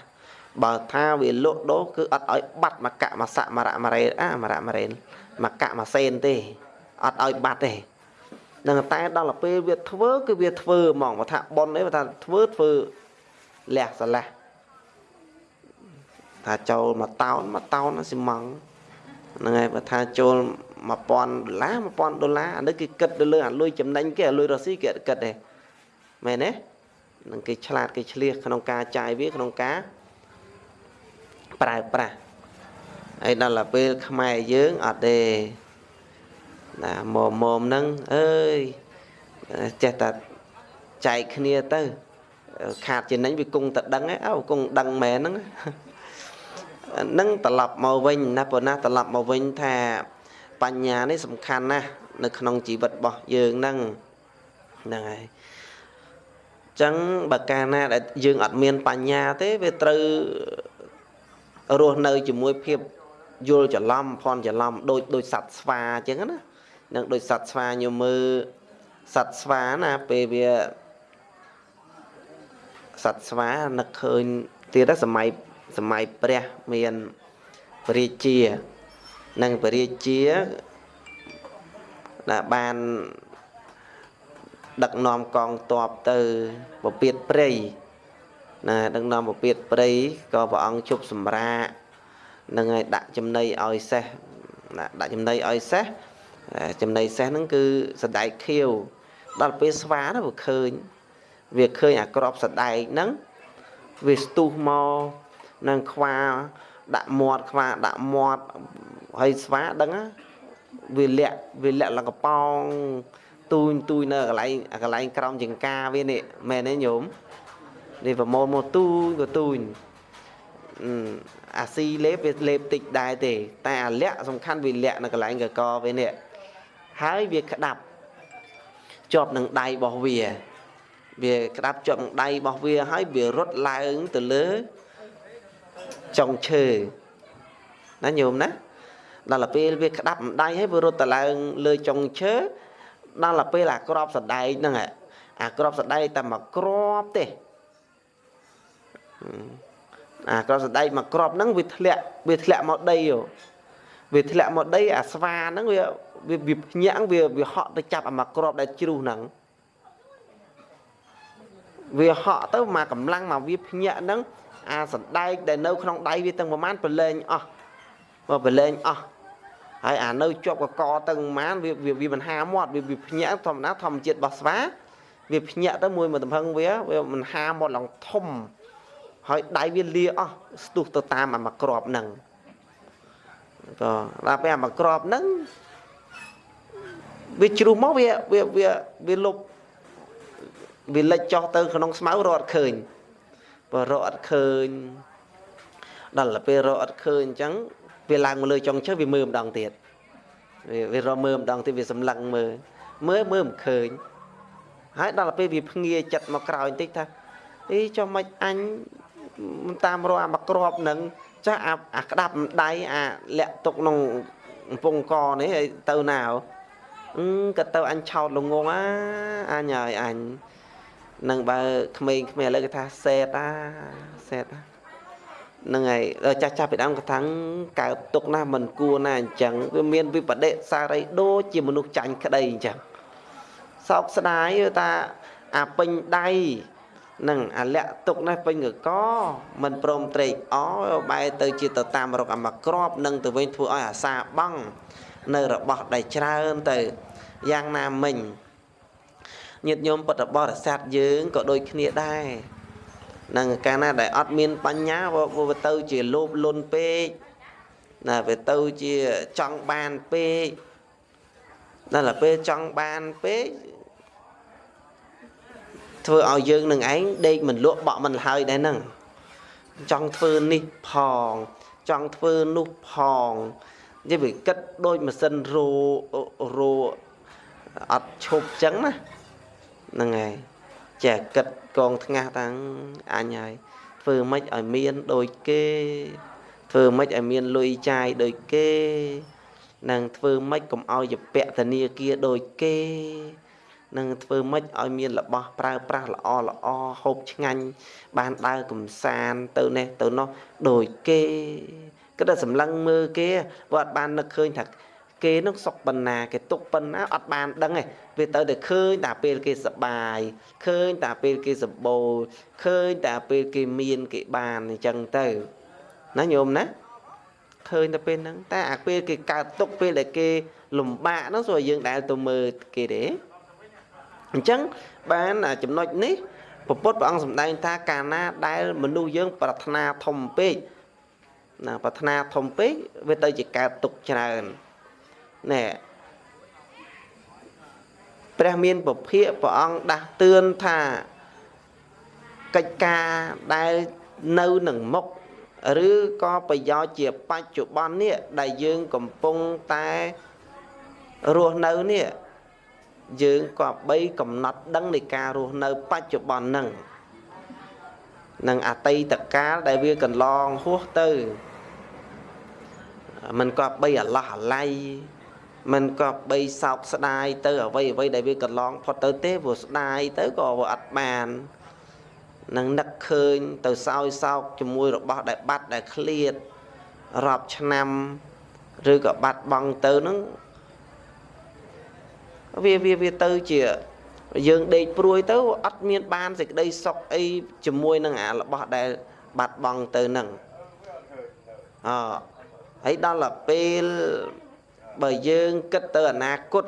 បើថាវាលក់ដូរគឺអត់ឲ្យបាត់មកកមកស័កមរៈមរេអាមរៈមរេមកកមកសេនទេអត់ឲ្យបាត់ទេនឹងតែដល់ទៅពេលវាធ្វើគឺវាធ្វើហ្មងបើថាប៉ុននេះបើថាធ្វើធ្វើលះស្រឡះថាចូលមួយតោនមួយតោនស៊ីម៉ងហ្នឹងហើយបើថាចូល 1000ដុល្លារ1000ដុល្លារអានេះគេគិតទៅលើអាលុយចំណេញគេអាលុយរ៉ូស៊ីគេអត់គិតទេមែនទេនឹងគេឆ្លាតគេឆ្លៀសក្នុងការចាយវាក្នុងការប្រើប្រាស់ហើយដល់ទៅពេលខ្មែរយើងអត់ទេណាមុំមុំហ្នឹងអើយចេះតែចែកគ្នាទៅខាតចំណេញវាគង់តែដឹងហ្នឹងអើគង់ដឹងមែនហ្នឹងនឹងត្រឡប់មកវិញណាប៉ុណ្ណាត្រឡប់មកវិញថា បញ្ញានេះសំខាន់ណាស់នៅក្នុងជីវិតរបស់យើងហ្នឹងហ្នឹងហើយចឹងបើកាលណាដែលយើងអត់មានបញ្ញាទេវាត្រូវរស់នៅជាមួយភាពយល់ច្រឡំភ័ន្តច្រឡំដូចដូចសត្វស្វាអញ្ចឹងណានឹងដូចសត្វស្វាញោមមើលសត្វស្វាណាពេលវាសត្វស្វានឹកឃើញទៀតសម័យសម័យព្រះមានពរាជា និងពរាជាដែលបានដឹកនាំកងទ័ពទៅពពៀតព្រៃណាដឹកនាំពពៀតព្រៃក៏ព្រះអង្គជប់សម្រាកនឹងឲ្យដាក់ចំណីឲ្យសេះដាក់ចំណីឲ្យសេះចំណីសេះហ្នឹងគឺសដែកខៀវដល់ពេលស្វាទៅវាឃើញ វាឃើញអាក្របសដែកហ្នឹងវាស្ទុះមកនឹងខ្វា ដាក់មាត់ខ្វាដាក់មាត់ហើយស្វាដឹងវាលាក់វាលាក់ឡើងកប៉ោងទូញទូញនៅកន្លែងកន្លែងក្រោមចង្ការវានេះមែនទេញោមនេះប្រមូលមកទូញក៏ទូញអាស៊ីលេបវាលេបតិចដែរទេ តែអាលាក់សំខាន់វាលាក់នៅកន្លែងកកវានេះហើយវាក្តាប់ជាប់នឹងដៃរបស់វា វាក្តាប់ជាប់នឹងដៃរបស់វាហើយវារត់ឡើងទៅលើ ចុងឈើណាញោមណាដល់ទៅពេលវាក្តាប់ម្ដាយហើយវារត់ទៅឡើងលើចុងឈើដល់ទៅពេលអាក្របសដែកហ្នឹងអាក្របសដែកតែមកក្របទេអាក្របសដែកមកក្របហ្នឹងវាធ្លាក់វាធ្លាក់មកដីវាធ្លាក់មកដីអាស្វាហ្នឹងវាវាភ្ញាក់វាវាហក់ទៅចាប់អាមកក្របដែលជ្រុះហ្នឹងវាហក់ទៅមកកម្លាំងមកវាភ្ញាក់ហ្នឹង អាសណ្ដែកដែលនៅក្នុងដៃវាទាំងប្រមាណប្រឡែងអស់មកប្រឡែងអស់ហើយអានៅជាប់កកទាំងប្រមាណវាវាមិនហាមាត់វាវាភ្ញាក់ធម្មតាធម្មជាតិរបស់ស្វាវាភ្ញាក់ទៅមួយមួយតំហឹងវាវាមិនហាមាត់ឡើងធំហើយដៃវាលាអស់ស្ទុះទៅតាមអាមកក្របហ្នឹងក៏ដល់ពេលអាមកក្របហ្នឹងវាជ្រុះមកវាវាវាវាលុបវាលិចចុះទៅក្នុងស្មៅរត់ឃើញ បើរកអត់ឃើញដល់ទៅពេលរកអត់ឃើញអញ្ចឹងវាឡើងមកលើចុងឈើវាមើលម្ដងទៀតវាវារកមើលម្ដងទៀតវាសម្លឹងមើលមើលមើលមិនឃើញហើយដល់ទៅពេលវាភ្ងាចិត្តមកក្រោយបន្តិចថាអីចុះមិនអញតាមរកអាមកក្របនឹងចាស់អាអាក្តាប់ដៃអាលាក់ទុកក្នុងកំពង់កនេះឲ្យទៅណាអឺក៏ទៅអញឆោតល្ងងអាអញហើយអញ នឹងបើក្មេងៗឥឡូវគេថាសេតអាសេតហ្នឹងហើយដល់ចាស់ចាស់ពីដើមគាត់ថាកើតទុកណាមិនគួរណាអញ្ចឹងវាមានវិបដិសារីដូចជាមនុស្សចាញ់ក្តីអញ្ចឹងសោកស្ដាយថាអាពេញដៃនឹងអាលាក់ទុកនេះពេញកកមិនព្រមត្រេកអបែរទៅជាទៅតាមរកអាមកក្របនឹងទៅវិញធ្វើឲ្យអាសាបង់នៅរបស់ដែលច្រើនទៅយ៉ាងណាមិញ ញាតិញោមពុទ្ធបរិស័ទយើងក៏ដូចគ្នាដែរនឹងកាលណាដែលអត់មានបញ្ញាវាទៅជាលោភលន់ពេកណាវាទៅជាចង់បានពេកដល់ពេលចង់បានពេកធ្វើឲ្យយើងនឹងឯងដេកមិនលក់បក់មិនហើយដែរហ្នឹងចង់ធ្វើនេះផងចង់ធ្វើនោះផងនិយាយវាគិតដូចម៉ាស៊ីនរោរោអត់ឈប់ចឹងណា ហ្នឹងហើយចេះគិតកងថ្ងាស់តាំងអញហើយធ្វើម៉េចឲ្យមានដូចគេធ្វើម៉េចឲ្យមានលុយចាយដូចគេនឹងធ្វើម៉េចកុំឲ្យយពៈធនាគារដូចគេនឹងធ្វើម៉េចឲ្យមានរបស់ប្រើប្រាស់ល្អល្អហូបឆ្ងាញ់បានដើរកំសាន្តទៅនេះទៅនោះដូចគេគិតតែសម្លឹងមើលគេគាត់អត់បាននឹកឃើញថា គេនឹងសុខបណ្ណាគេទុកបណ្ណាអត់បានដឹងទេវាទៅតែឃើញតែពេលគេសបាយឃើញតែពេលគេសម្បូរឃើញតែពេលគេមានគេបានអញ្ចឹងទៅណាញោមណាឃើញតែពេលហ្នឹងតែអាពេលគេកើតទុកពេលដែលគេលំបាកហ្នឹងសូមយើងដែលទៅមើលគេទេអញ្ចឹងបានចំណុចនេះពពុទ្ធព្រះអង្គសម្ដែងថាកាលណាដែលមនុស្សយើងប្រាថ្នាធំពេកណាប្រាថ្នាធំពេកវាទៅជាកើតទុកច្រើន ណែព្រះមានពភាកព្រះអង្គដាស់តឿនថាកិច្ចការដែលនៅនឹងមុខឬក៏ប្រយោជន៍ជាបច្ចុប្បន្ននេះដែលយើងកំពុងតែរស់នៅនេះយើងក៏បីកំណត់ដឹងនៃការរស់នៅបច្ចុប្បន្នហ្នឹងនឹងអតីតកាលដែលវាកន្លងហួសទៅมันក៏បីអាឡោះអាល័យ มันក៏បីសោកស្ដាយទៅអ្វីអ្វីដែលវាកន្លងផុតទៅទេព្រោះស្ដាយទៅក៏វាអត់បាននឹងនឹកឃើញទៅសោយសោកជាមួយរបស់ដែលបាត់ដែលឃ្លាតរាប់ឆ្នាំឬក៏បាត់បង់ទៅនឹងវាវាវាទៅជាយើងដេកព្រួយទៅអត់មានបានសេចក្តីសុខអីជាមួយនឹងអារបស់ដែលបាត់បង់ទៅនឹងអហើយដល់ទៅពេល បើយើងគិតទៅអនាគត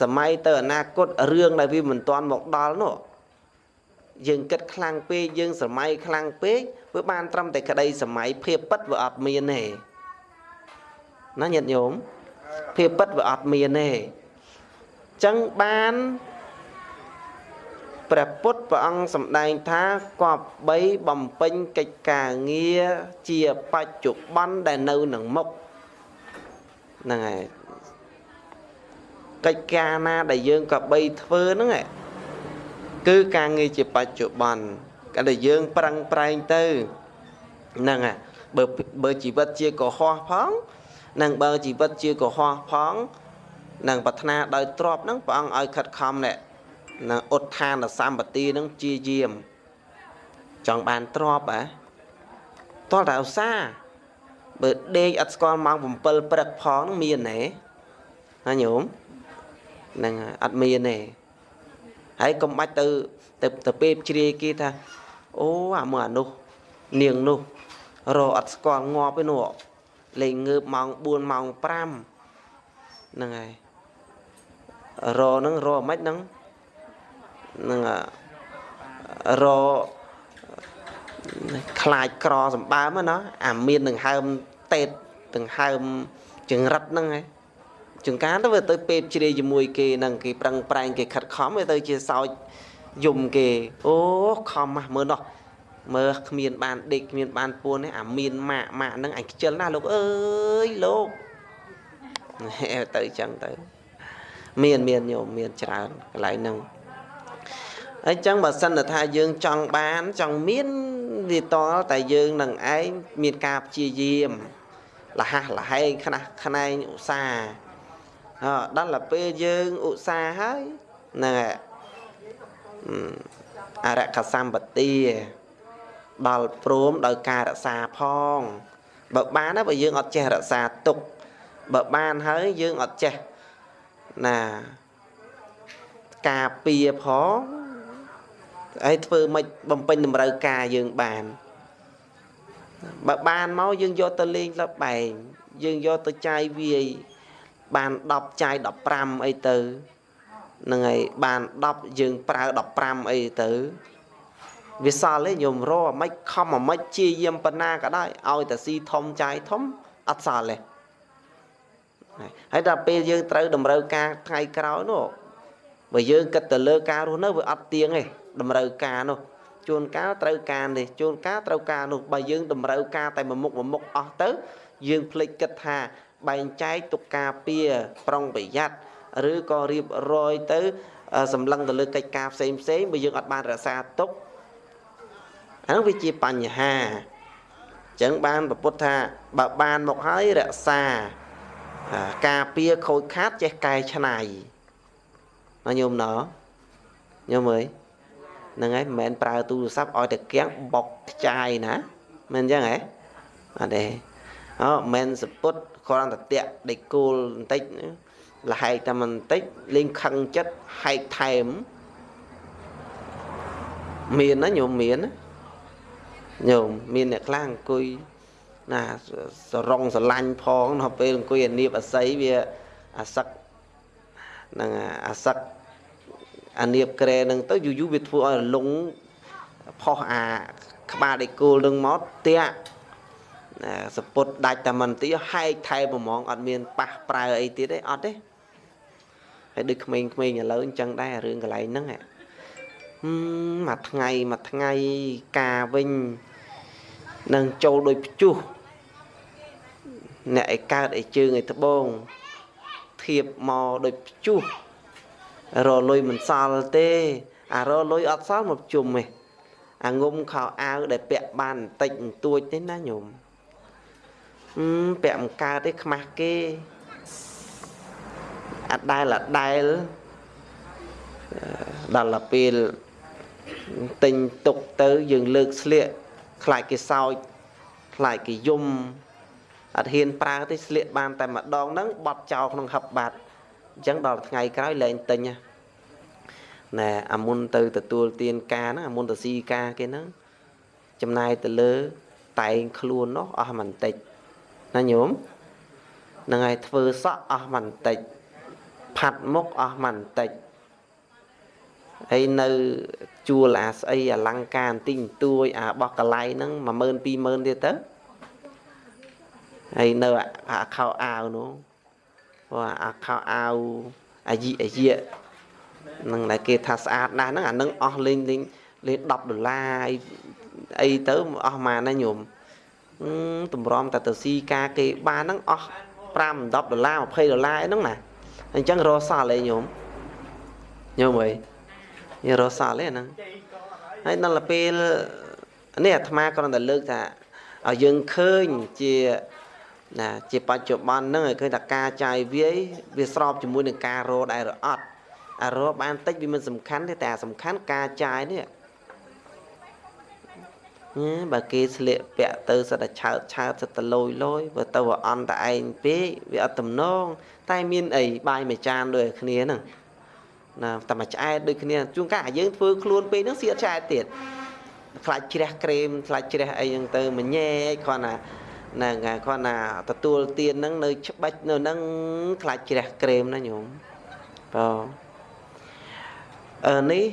សម័យទៅអនាគតរឿងដែលវាមិនទាន់មកដល់នោះយើងគិតខ្លាំងពេកយើងសម័យខ្លាំងពេកវាបានត្រឹមតែក្តីសម័យភាពពិតវាអត់មានទេណាញាតិញោមភាពពិតវាអត់មានទេចឹងបានព្រះពុទ្ធព្រះអង្គសម្ដែងថាគប្បីបំពេញកិច្ចការងារជាបច្ចុប្បន្នដែលនៅនឹងមុខ ហ្នឹងហើយកិច្ចការណាដែលយើងក៏បីធ្វើហ្នឹងគឺការងារជាបច្ចុប្បន្នកាលដែលយើងប្រឹងប្រែងទៅហ្នឹងហើយបើបើជីវិតជាកុហកផងនិងបើជីវិតជាកុហកផងនឹងប្រាថ្នាដោយទ្របហ្នឹងព្រះអង្គឲ្យខិតខំនេះនឹងឧទ្ធានសម្បទាហ្នឹងជាយាម ចង់បានទ្របហ៎តោះតែឧស្សាហ៍ បើដេកអត់ស្គាល់ម៉ោង7ព្រឹកផងនឹងមានទេណាញោមហ្នឹងអត់មានទេហើយកុំបាច់ទៅទៅទៅពេបជ្រាយគេថាអូអាមើលអានោះនាងនោះរអត់ស្គាល់ងាប់ទេនោះលេងងើបម៉ោង4ម៉ោង5ហ្នឹងហើយរហ្នឹងរមិនហ្នឹងនឹងរ ខ្លាចក្រសម្បើមណាអាមានដង្ហើមតេតដង្ហើមចង្រិតហ្នឹងឯងចង្ការទៅវាទៅពេបជ្រាយជាមួយគេហ្នឹងគេប្រឹងប្រែងគេខិតខំវាទៅជាសោចយំគេអូខំមកមើលនោះមើលគ្មានបានដេកគ្មានបានពួនទេអាមានម៉ាក់ម៉ាក់ហ្នឹងអញខ្ជិលណាស់លោកអើយលោកទៅចឹងទៅ មានមានញោមមានច្រើនកន្លែងហ្នឹងអញ្ចឹងបើសិនថាយើងចង់បានចង់មាន វាតលតែយើងនឹងឯងមានការព្យាយាមលះលហែងខ្នះខ្នែងឧស្សាហ៍អដល់ទៅពេលយើងឧស្សាហ៍ហើយហ្នឹងហើយអរកសម្បទាដល់ព្រមដោយការរក្សាផងបើបានណាបើយើងអត់ចេះរក្សាទុកបើបានហើយយើងអត់ចេះណាការពៀផង ហើយធ្វើមិនបំពេញតម្រូវការយើងបានបើបានមកយើងយកទៅលេងលបែងយើងយកទៅចាយវាយបាន10ចាយ15អីទៅហ្នឹងហើយបាន10យើងប្រើ15អីទៅវាសល់ទេញោមរអាម៉េចខំអាម៉េចជាយាមបណ្ណាក៏ដោយឲ្យតែស៊ីធំចាយធំអត់សល់ទេហើយដល់ពេលយើងត្រូវតម្រូវការថ្ងៃក្រោយនោះបើយើងគិតទៅលើការរស់នៅវាអត់ទៀងទេ តម្រូវការនោះជួនកាលត្រូវការនេះជួនកាលត្រូវការនោះបើយើងតម្រូវការតែមួយមុខមួយមុខអស់ទៅ យើងភ្លេចគិតថាបែងចែកទុកការពារប្រុងប្រយ័ត្នឬក៏រៀបរយទៅសម្លឹងទៅលើកិច្ចការផ្សេងផ្សេងបើយើងអត់បានរក្សាទុកអានោះវាជាបញ្ហាអញ្ចឹងបានប្រពុតថាបើបានមកហើយរក្សាការពារខូចខាតចេះកែច្នៃណាញោមណញោមអើយ ហ្នឹងហើយមិនមែនប្រើទូរស័ព្ទឲ្យតែគៀងបុកខ្ចាយណាមិនអញ្ចឹងហ៎អត់ទេអូមិនសពុតគ្រាន់តែតាក់ដេកគោលបន្តិចលហែកតែបន្តិចលេងខឹងចិត្តហែកថែមមានណាញោមមានណាញោមមានអ្នកខ្លះអង្គុយណាសរងស្រឡាញ់ផងដល់ពេលអង្គុយអានៀបអាស័យវាអាសឹកនឹងអាសឹក អានៀបក្រែនឹងទៅយូរយូរវាធ្វើឲ្យរលងផុសអាក្បាលដេកគោលនឹងមកតាក់សពុតដាច់តែមិនទីហែកថែប្រមងអត់មានប៉ះប្រើអីទៀតទេអត់ទេហើយដូចក្មេងៗឥឡូវអញ្ចឹងដែររឿងកន្លែងហ្នឹងហ៎មួយថ្ងៃមួយថ្ងៃការវិញនឹងចូលដោយព្យុះអ្នកឯកើតឯជើងឯត្បូងធៀបមកដោយព្យុះ រលុយមិនសល់ទេអារលុយអត់សល់មកជុំទេអាងុំខោអាវដែលពាក់បានបន្តិចបន្តួចទេណាញោមអឺពាក់មិនកើតទេខ្មាស់គេអត់ដែលអត់ដែលដល់ពេលទិញទុកទៅយើងលើកស្លៀកខ្លាចគេសោចខ្លាចគេយំអត់ហ៊ានប្រើទេស្លៀកបានតែម្ដងហ្នឹងបត់ចោលក្នុងហឹបបាត់ អញ្ចឹងដល់ថ្ងៃក្រោយលែងទិញណែអាមុនទៅទទួលទានការហ្នឹងអាមុនទៅស៊ីការគេហ្នឹងចំណាយទៅលើតែងខ្លួននោះអស់មិនតិចណាញោមហ្នឹងហើយធ្វើសក់អស់មិនតិចផាត់មុខអស់មិនតិចហើយនៅជួលអាស្អីអលង្ការបន្តិចបន្តួចអាបោះកលៃហ្នឹង10000 20000ទៀតទៅហើយនៅអាខោអាវនោះ ព្រោះអាខោអាវអាយីអាយីនឹងដែលគេថាស្អាតណាស់ហ្នឹងអានឹងអស់លេងលេងលេង10ដុល្លារអីទៅអស់ម៉ានណាញោមតម្រាំតែទៅស៊ីការគេបានហ្នឹងអស់5 10ដុល្លារ20ដុល្លារអីហ្នឹងណាអញ្ចឹងរសល់អីញោមញោមអីញរសល់អីហ្នឹងហើយដល់ពេលនេះអាត្មាគ្រាន់តែលើកថាឲ្យយើងឃើញជា ណាជាបច្ចុប្បន្នហ្នឹងឲ្យឃើញថាការចាយវាយវាស្របជាមួយនឹងការរដែរឬអត់អារបានតិចវាមិនសំខាន់ទេតែសំខាន់ការចាយនេះបើគេស្លៀកពាក់ទៅសិតតែឆើតឆើតសិតតែលយលយបើទៅអន់តែឯងពេកវាអត់ទំនងតែមានអីបាយមួយចានដូចគ្នាហ្នឹងណាតែមួយឆ្អែតដូចគ្នាជួនកាលយើងធ្វើខ្លួនពេកហ្នឹងសៀតឆ្អែតទៀតខ្លាច់ជ្រះក្រែមខ្លាច់ជ្រះអីហ្នឹងទៅមញែកគ្រាន់តែ ហ្នឹងហើយគ្រាន់តែទទួលទានហ្នឹងនៅច្បាច់នៅហ្នឹងខ្លាច់ជ្រះក្រែមណាញោមបងអឺនេះ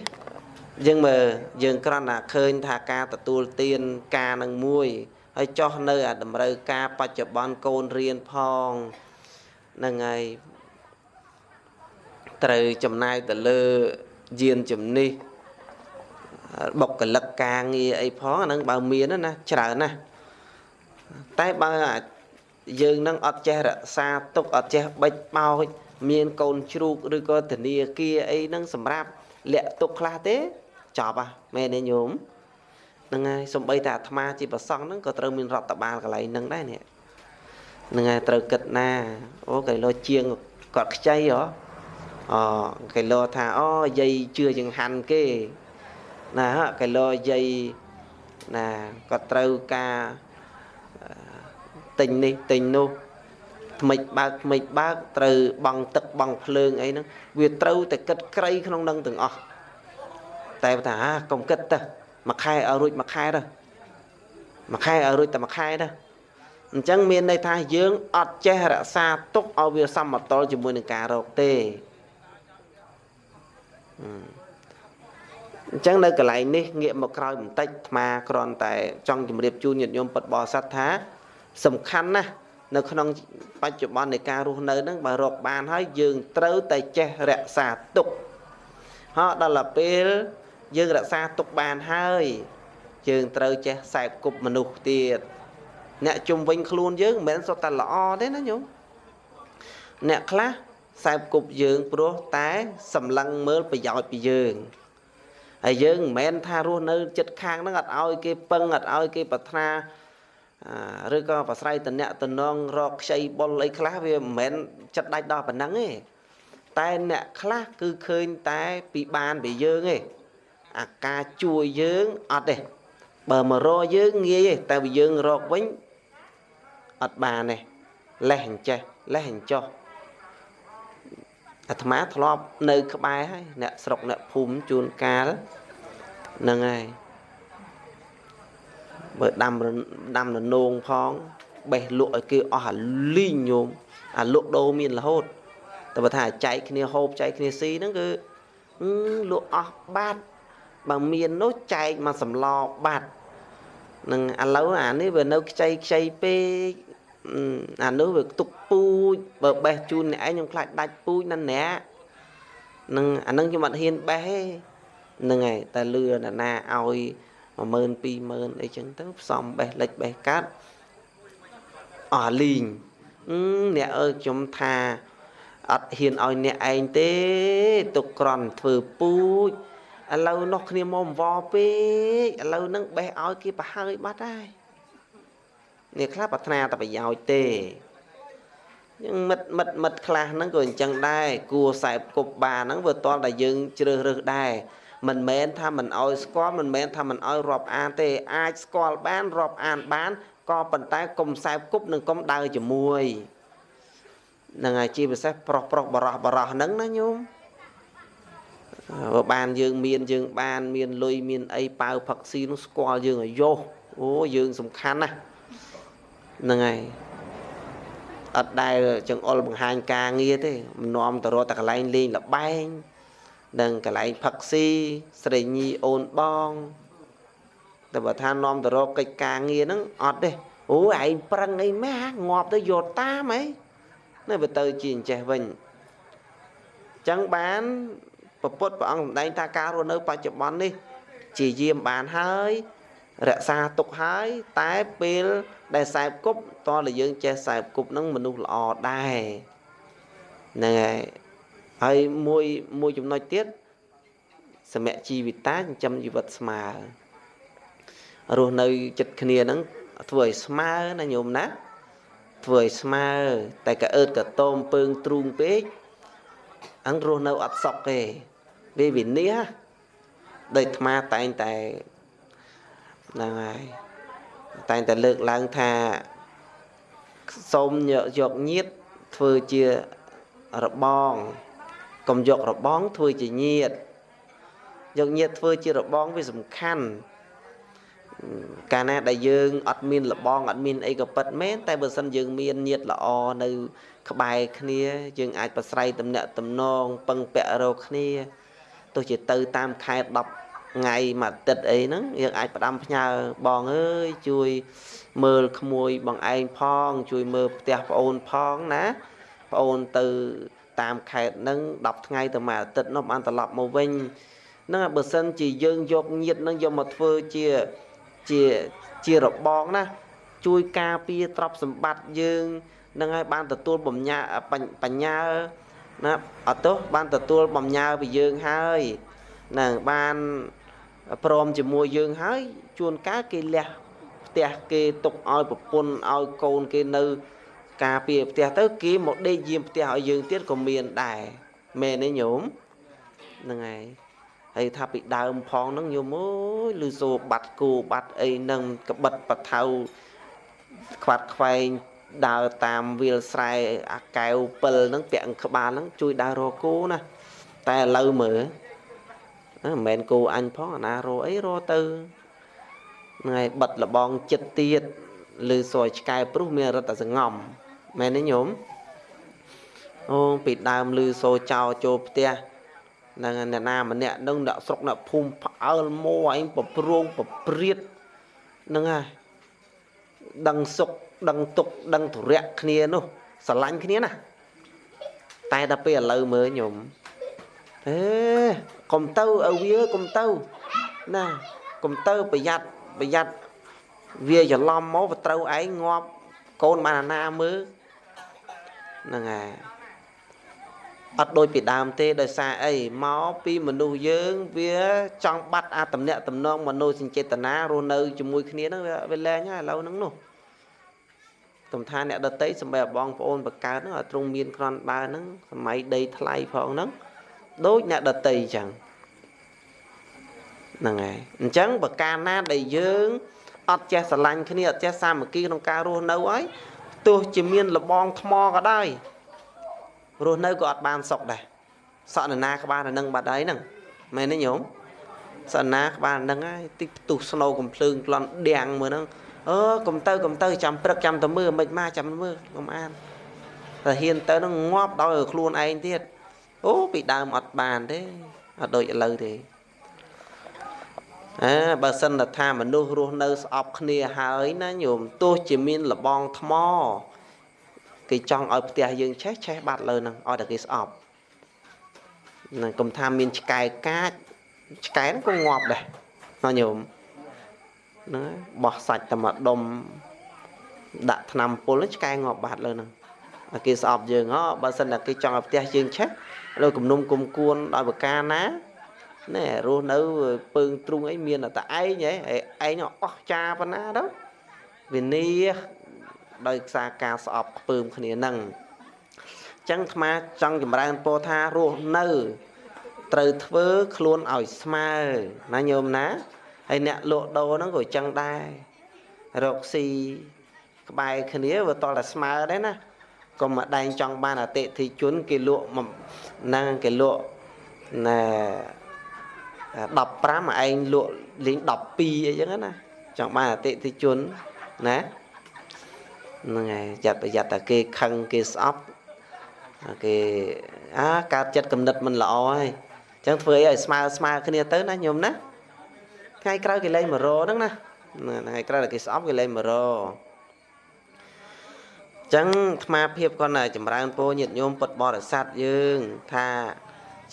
យើងមើលយើងគ្រាន់តែឃើញថាការទទួលទានការនឹងមួយហើយចោះនៅអាតម្រូវការបច្ចុប្បន្នកូនរៀនផងហ្នឹងហើយត្រូវចំណាយទៅលើយានជំនិះបុគ្គលិកការងារអីផងអានឹងបើមានណាច្រើនណាស់ តែបើយើងនឹងអត់ចេះរក្សាទុកអត់ចេះបិចបោចមានកូនជ្រូកឬក៏ធនាគារអីហ្នឹងសម្រាប់លាក់ទុកខ្លះទេចប់ហ่ะមែនទេញោមហ្នឹងហើយសំបីតែអាត្មាជាប្រសង់ហ្នឹងក៏ត្រូវមានរដ្ឋបាលកន្លែងហ្នឹងដែរនេះហ្នឹងហើយត្រូវគិតណាអូកៃឡូជាងគាត់ខ្ចីហ៎អកៃឡូថាអូយាយជឿចង្ហាន់គេណាកៃឡូយាយណាគាត់ត្រូវការ ទិញនេះទិញនោះថ្មិចបើកថ្មិចបើកត្រូវបង់ទឹកបង់ភ្លើងអីហ្នឹងវាត្រូវតែគិតក្រៃក្នុងនឹងទាំងអស់តែថាកុំគិតទៅមួយខែឲ្យរួចមួយខែទៅមួយខែឲ្យរួចតែមួយខែទៅអញ្ចឹងមានន័យថាយើងអត់ចេះរក្សាទុកឲ្យវាសមតុល្យជាមួយនឹងការរកទេអញ្ចឹងនៅកន្លែងនេះងាកមកក្រោយបន្តិចអាត្មាគ្រាន់តែចង់ជម្រាបជូនញាតិញោមពុទ្ធបរិស័ទថា សំខាន់ណាស់នៅក្នុងបច្ចុប្បន្ននៃការរស់នៅហ្នឹងបើរកបានហើយយើងត្រូវតែចេះរក្សាទុកហោះដល់ពេលយើងរក្សាទុកបានហើយយើងត្រូវចេះខ្សែគប់មនុស្សទៀតអ្នកជុំវិញខ្លួនយើងមិនមែនសុទ្ធតែល្អទេណាញោមអ្នកខ្លះខ្សែគប់យើងព្រោះតែសម្លឹងមើលប្រយោជន៍ពីយើងហើយយើងមិនមែនថារស់នៅចិត្តខាងហ្នឹងអត់ឲ្យគេពឹងអត់ឲ្យគេប្រាថ្នា ឬក៏ប្រស្រ័យតអ្នកតំណងរកខ្ចីបុលអីខ្លះវាមិនមែនចិត្តដាច់ដល់ប៉ុណ្ណឹងទេតែអ្នកខ្លះគឺឃើញតែពីបានពីយើងទេអាការជួយយើងអត់ទេបើមករកយើងងាយទេតែបើយើងរកវិញអត់បានទេលេះអញ្ចេះលេះអញ្ចោះអាត្មាធ្លាប់នៅក្បែរហើយអ្នកស្រុកអ្នកភូមិជួនកាលហ្នឹងហើយ បើដាំដាំននងផងបេះលក់ឲ្យគេអស់អាលីងញោមអាលក់ដូរមានរហូតតែបើថាចែកគ្នាហូបចែកគ្នាស៊ីហ្នឹងគឺលក់អស់បាត់បើមាននោះចែកមកសម្លបាត់នឹងឥឡូវអានេះវានៅខ្ចីខ្ចីពេកអានោះវាទុកពូជបើបេះជូនអ្នកឯងខ្ញុំខ្លាចដាច់ពូជណាស់អ្នកនឹងអានឹងខ្ញុំអត់ហ៊ានបេះទេហ្នឹងហើយតែលឿនណាឲ្យ 10000 20000អីចឹងទៅផ្សំបេះលិចបេះកាត់អស់លីងអ្នកអើយខ្ញុំថាអត់ហ៊ានឲ្យអ្នកឯងទេទុកក្រន់ធ្វើពូជឥឡូវនោះគ្នាមកអង្វរពេកឥឡូវហ្នឹងបេះឲ្យគេប្រហើយបាត់ហើយនេះខ្លះប្រាថ្នាតែប្រយោជន៍ទេយើងមិត្តមិត្តមិត្តខ្លះហ្នឹងក៏អញ្ចឹងដែរគួរសែបគប់បានហ្នឹងវាតល់តែយើងជ្រើសរើសដែរ មិនមែនថាមិនអោយស្គាល់មិនមែនថាមិនអោយរាប់អានទេអាចស្គាល់បានរាប់អានបានក៏ប៉ុន្តែកុំសែបគប់និងកុំដើរជាមួយនឹងហើយជាពិសេសប្រុសប្រុសបរោះបរោះហ្នឹងណាញោមបើបានយើងមានយើងបានមានលុយមានអីប៉ៅផឹកស៊ីនោះស្គាល់យើងឲ្យយោអូយើងសំខាន់ណាស់ហ្នឹងហើយអត់ដែលចង្អុលបង្ហាញការងារទេមិននាំទៅរកតែកន្លែងលេងលបែង និងកន្លែងផឹកស៊ីស្រីញីអូនបងតែបើថានាំទៅរកកិច្ចការងារហ្នឹងអត់ទេអូឯងប្រឹងអីម៉ាងាប់ទៅយកតាមអីនៅបើទៅជាអញ្ចេះវិញអញ្ចឹងបានពពុទ្ធព្រះអង្គសម្ដែងថាការរស់នៅបច្ចុប្បន្ននេះ ជាយាមបានហើយ រក្សាទុកហើយ តែពេលដែលសែបគប់តើយើងចេះសែបគប់នឹងមនុស្សល្អដែរហ្នឹងហើយ ហើយមួយមួយចំណុចទៀតសមៈជីវិតាចិញ្ចឹមជីវិតស្មើរស់នៅចិត្តគ្នាហ្នឹងធ្វើឲ្យស្មើណាញោមណាធ្វើឲ្យស្មើ តែកអើតកតោមពើងទ្រូងពេកអញ្រស់នៅអត់សុខទេវាវិនិច្ឆ័យដោយអាត្មាតែងតែហ្នឹងហើយតែងតែលើកឡើងថាសូមយកញាតធ្វើជារបង កុំយករបងធ្វើជាញាតយកញាតធ្វើជារបងវាសំខាន់កាលណាដែលយើងអត់មានលបងអត់មានអីក៏ប៉ិតមែនតែបើសិនយើងមានញាតល្អនៅ ក្បែរគ្នា យើងអាចប្រស្រ័យតំណាក់តំណងពឹងពាក់រកគ្នាទោះជាទៅតាមខែ10ថ្ងៃមួយអាទិត្យអីហ្នឹងយើងអាចផ្ដាំផ្ញើបងអើយជួយមើលក្មួយបងឯងផង ជួយមើលផ្ទះប្អូនផងណាប្អូនទៅ តាមខេត្តហ្នឹង10ថ្ងៃទៅមួយអាទិត្យនោះបានត្រឡប់មកវិញហ្នឹងបើសិនជាយើងយកញាតហ្នឹងយកមកធ្វើជាជាជារបងណាជួយការពារទ្រព្យសម្បត្តិយើងនឹងឲ្យបានទទួលបំញាបញ្ញាណាអត់ទោះបានទទួលបំញើពីយើងហើយនឹងបានព្រមជាមួយយើងហើយជួនកាលគេលះផ្ទះគេទុកឲ្យប្រពន្ធឲ្យកូនគេនៅ ការពារផ្ទះទៅគេមកដេកយាមផ្ទះឲ្យយើងទៀតក៏មានដែរមែនទេញោមហ្នឹងហើយហើយថាពីដើមផងហ្នឹងញោមអើយលឺសូរបាត់គោបាត់អីហ្នឹងក្បិតបថៅខ្វាត់ខ្វែងដើរតាមវាលស្រែអាកែវពិលហ្នឹងពាក់ក្បាលហ្នឹងជួយដើររកគោណាតែឥឡូវមើលមិនមែនគោអញផងអាណារអីរទៅថ្ងៃបិទលបងចិត្តទៀតឬសយឆ្កែព្រុសមានរត់តែសងំ មែនទេញោមអូពីដើមឮសូចោចូលផ្ទះនឹងអ្នកណាម្នាក់នឹងអ្នកស្រុកអ្នកភូមិផ្អើលមួឯងប្រព្រងប្រព្រាតនឹងហើយដឹងសុកដឹងទុកដឹងធរៈគ្នានោះស្រឡាញ់គ្នាណាតែដល់ពេលឥឡូវមើលញោមអេកុំទៅឲ្យវាកុំទៅណាកុំទៅប្រយ័ត្នប្រយ័ត្នវាច្រឡំមកទៅត្រូវឯងងាប់កូនបានអាណាមើល ហ្នឹងហើយអត់ដូចពីដើមទេដោយសារអីមកពីមនុស្សយើងវាចង់បាត់អាតំណាក់តំណងមនោសញ្ចេតនារស់នៅជាមួយគ្នាហ្នឹងវាលែងហើយឥឡូវហ្នឹងនោះទំថាអ្នកដតីសំបីបងប្អូនបកើតហ្នឹងឲ្យទ្រង់មានក្រនបើហ្នឹងសម័យដីថ្លៃផងហ្នឹងដូចអ្នកដតីអញ្ចឹងហ្នឹងហើយអញ្ចឹងបើកាលណាដែលយើងអត់ចេះស្រឡាញ់គ្នាអត់ចេះសាមគ្គីក្នុងការរស់នៅហើយ ទោះជាមានលបងថ្មក៏ដោយរស់នៅក៏អត់បានសុខដែរសក់នរណាក្បាលនឹងបាត់ហើយហ្នឹងមែនទេញោមសក់ណាក្បាលនឹងហើយតិចផ្ទុះស្នូកំភ្លើងក្លន់ដៀងមើលហ្នឹងអឺកុំទៅកុំទៅចាំព្រឹកចាំទៅមើលមិនមកចាំមើលកុំអានតែហ៊ានទៅនឹងងាប់ដោយខ្លួនឯងទៀតអូពីដើមអត់បានទេអត់ដូចឥឡូវទេ អើបើសិនថាមនុស្សរស់នៅស្អប់គ្នាហើយណាញោមទោះជាមានលបងថ្មគេចង់ឲ្យផ្ទះយើងឆេះឆេះបាត់លើហ្នឹងឲ្យតែគេស្អប់នឹងកុំថាមានឆ្កែកាចឆ្កែហ្នឹងក៏ងាប់ដែរណាញោមហ្នឹងបោះសាច់តែមួយដុំដាក់ថ្នាំពុលឆ្កែងាប់បាត់លើហ្នឹងគេស្អប់យើងហ៎បើសិនតែគេចង់ឲ្យផ្ទះយើងឆេះលើគំនុំគុំគួនដោយប្រការណា ណែរស់នៅពើងទ្រុងអីមានតែឯងហ៎ឯងអស់ចាប៉ុណ្ណាទៅវិនីដោយសារការស្អប់ខ្ពើមគ្នានឹងអញ្ចឹងអាត្មាចង់ចម្រើនពោថារស់នៅ ត្រូវធ្វើខ្លួនឲ្យស្មើណាញោមណាហើយអ្នកលក់ដូរហ្នឹងក៏អញ្ចឹងដែររកស៊ីក្បែរគ្នាវាតតែស្មើដែរណាកុំមកដែងចង់បានអតិថិជនគេលក់ហ្នឹងគេលក់ណែ 15ឯងលក់លេង12អីចឹងណាចង់បានអតិថិជនណាហ្នឹងហើយចាត់ប្រយ័ត្នតែគេខឹងគេស្អប់គេអាកើតចិត្តគំនិតមិនល្អហើយអញ្ចឹងធ្វើអីឲ្យស្មើស្មើគ្នាទៅណាញោមណាថ្ងៃក្រោយគេលេង100ហ្នឹងណាថ្ងៃក្រោយគេស្អប់គេលេង100ចឹងអាត្មាភាពគាត់ណាចម្រើនពោញាតញោមពុទ្ធបរិស័ទយើងថា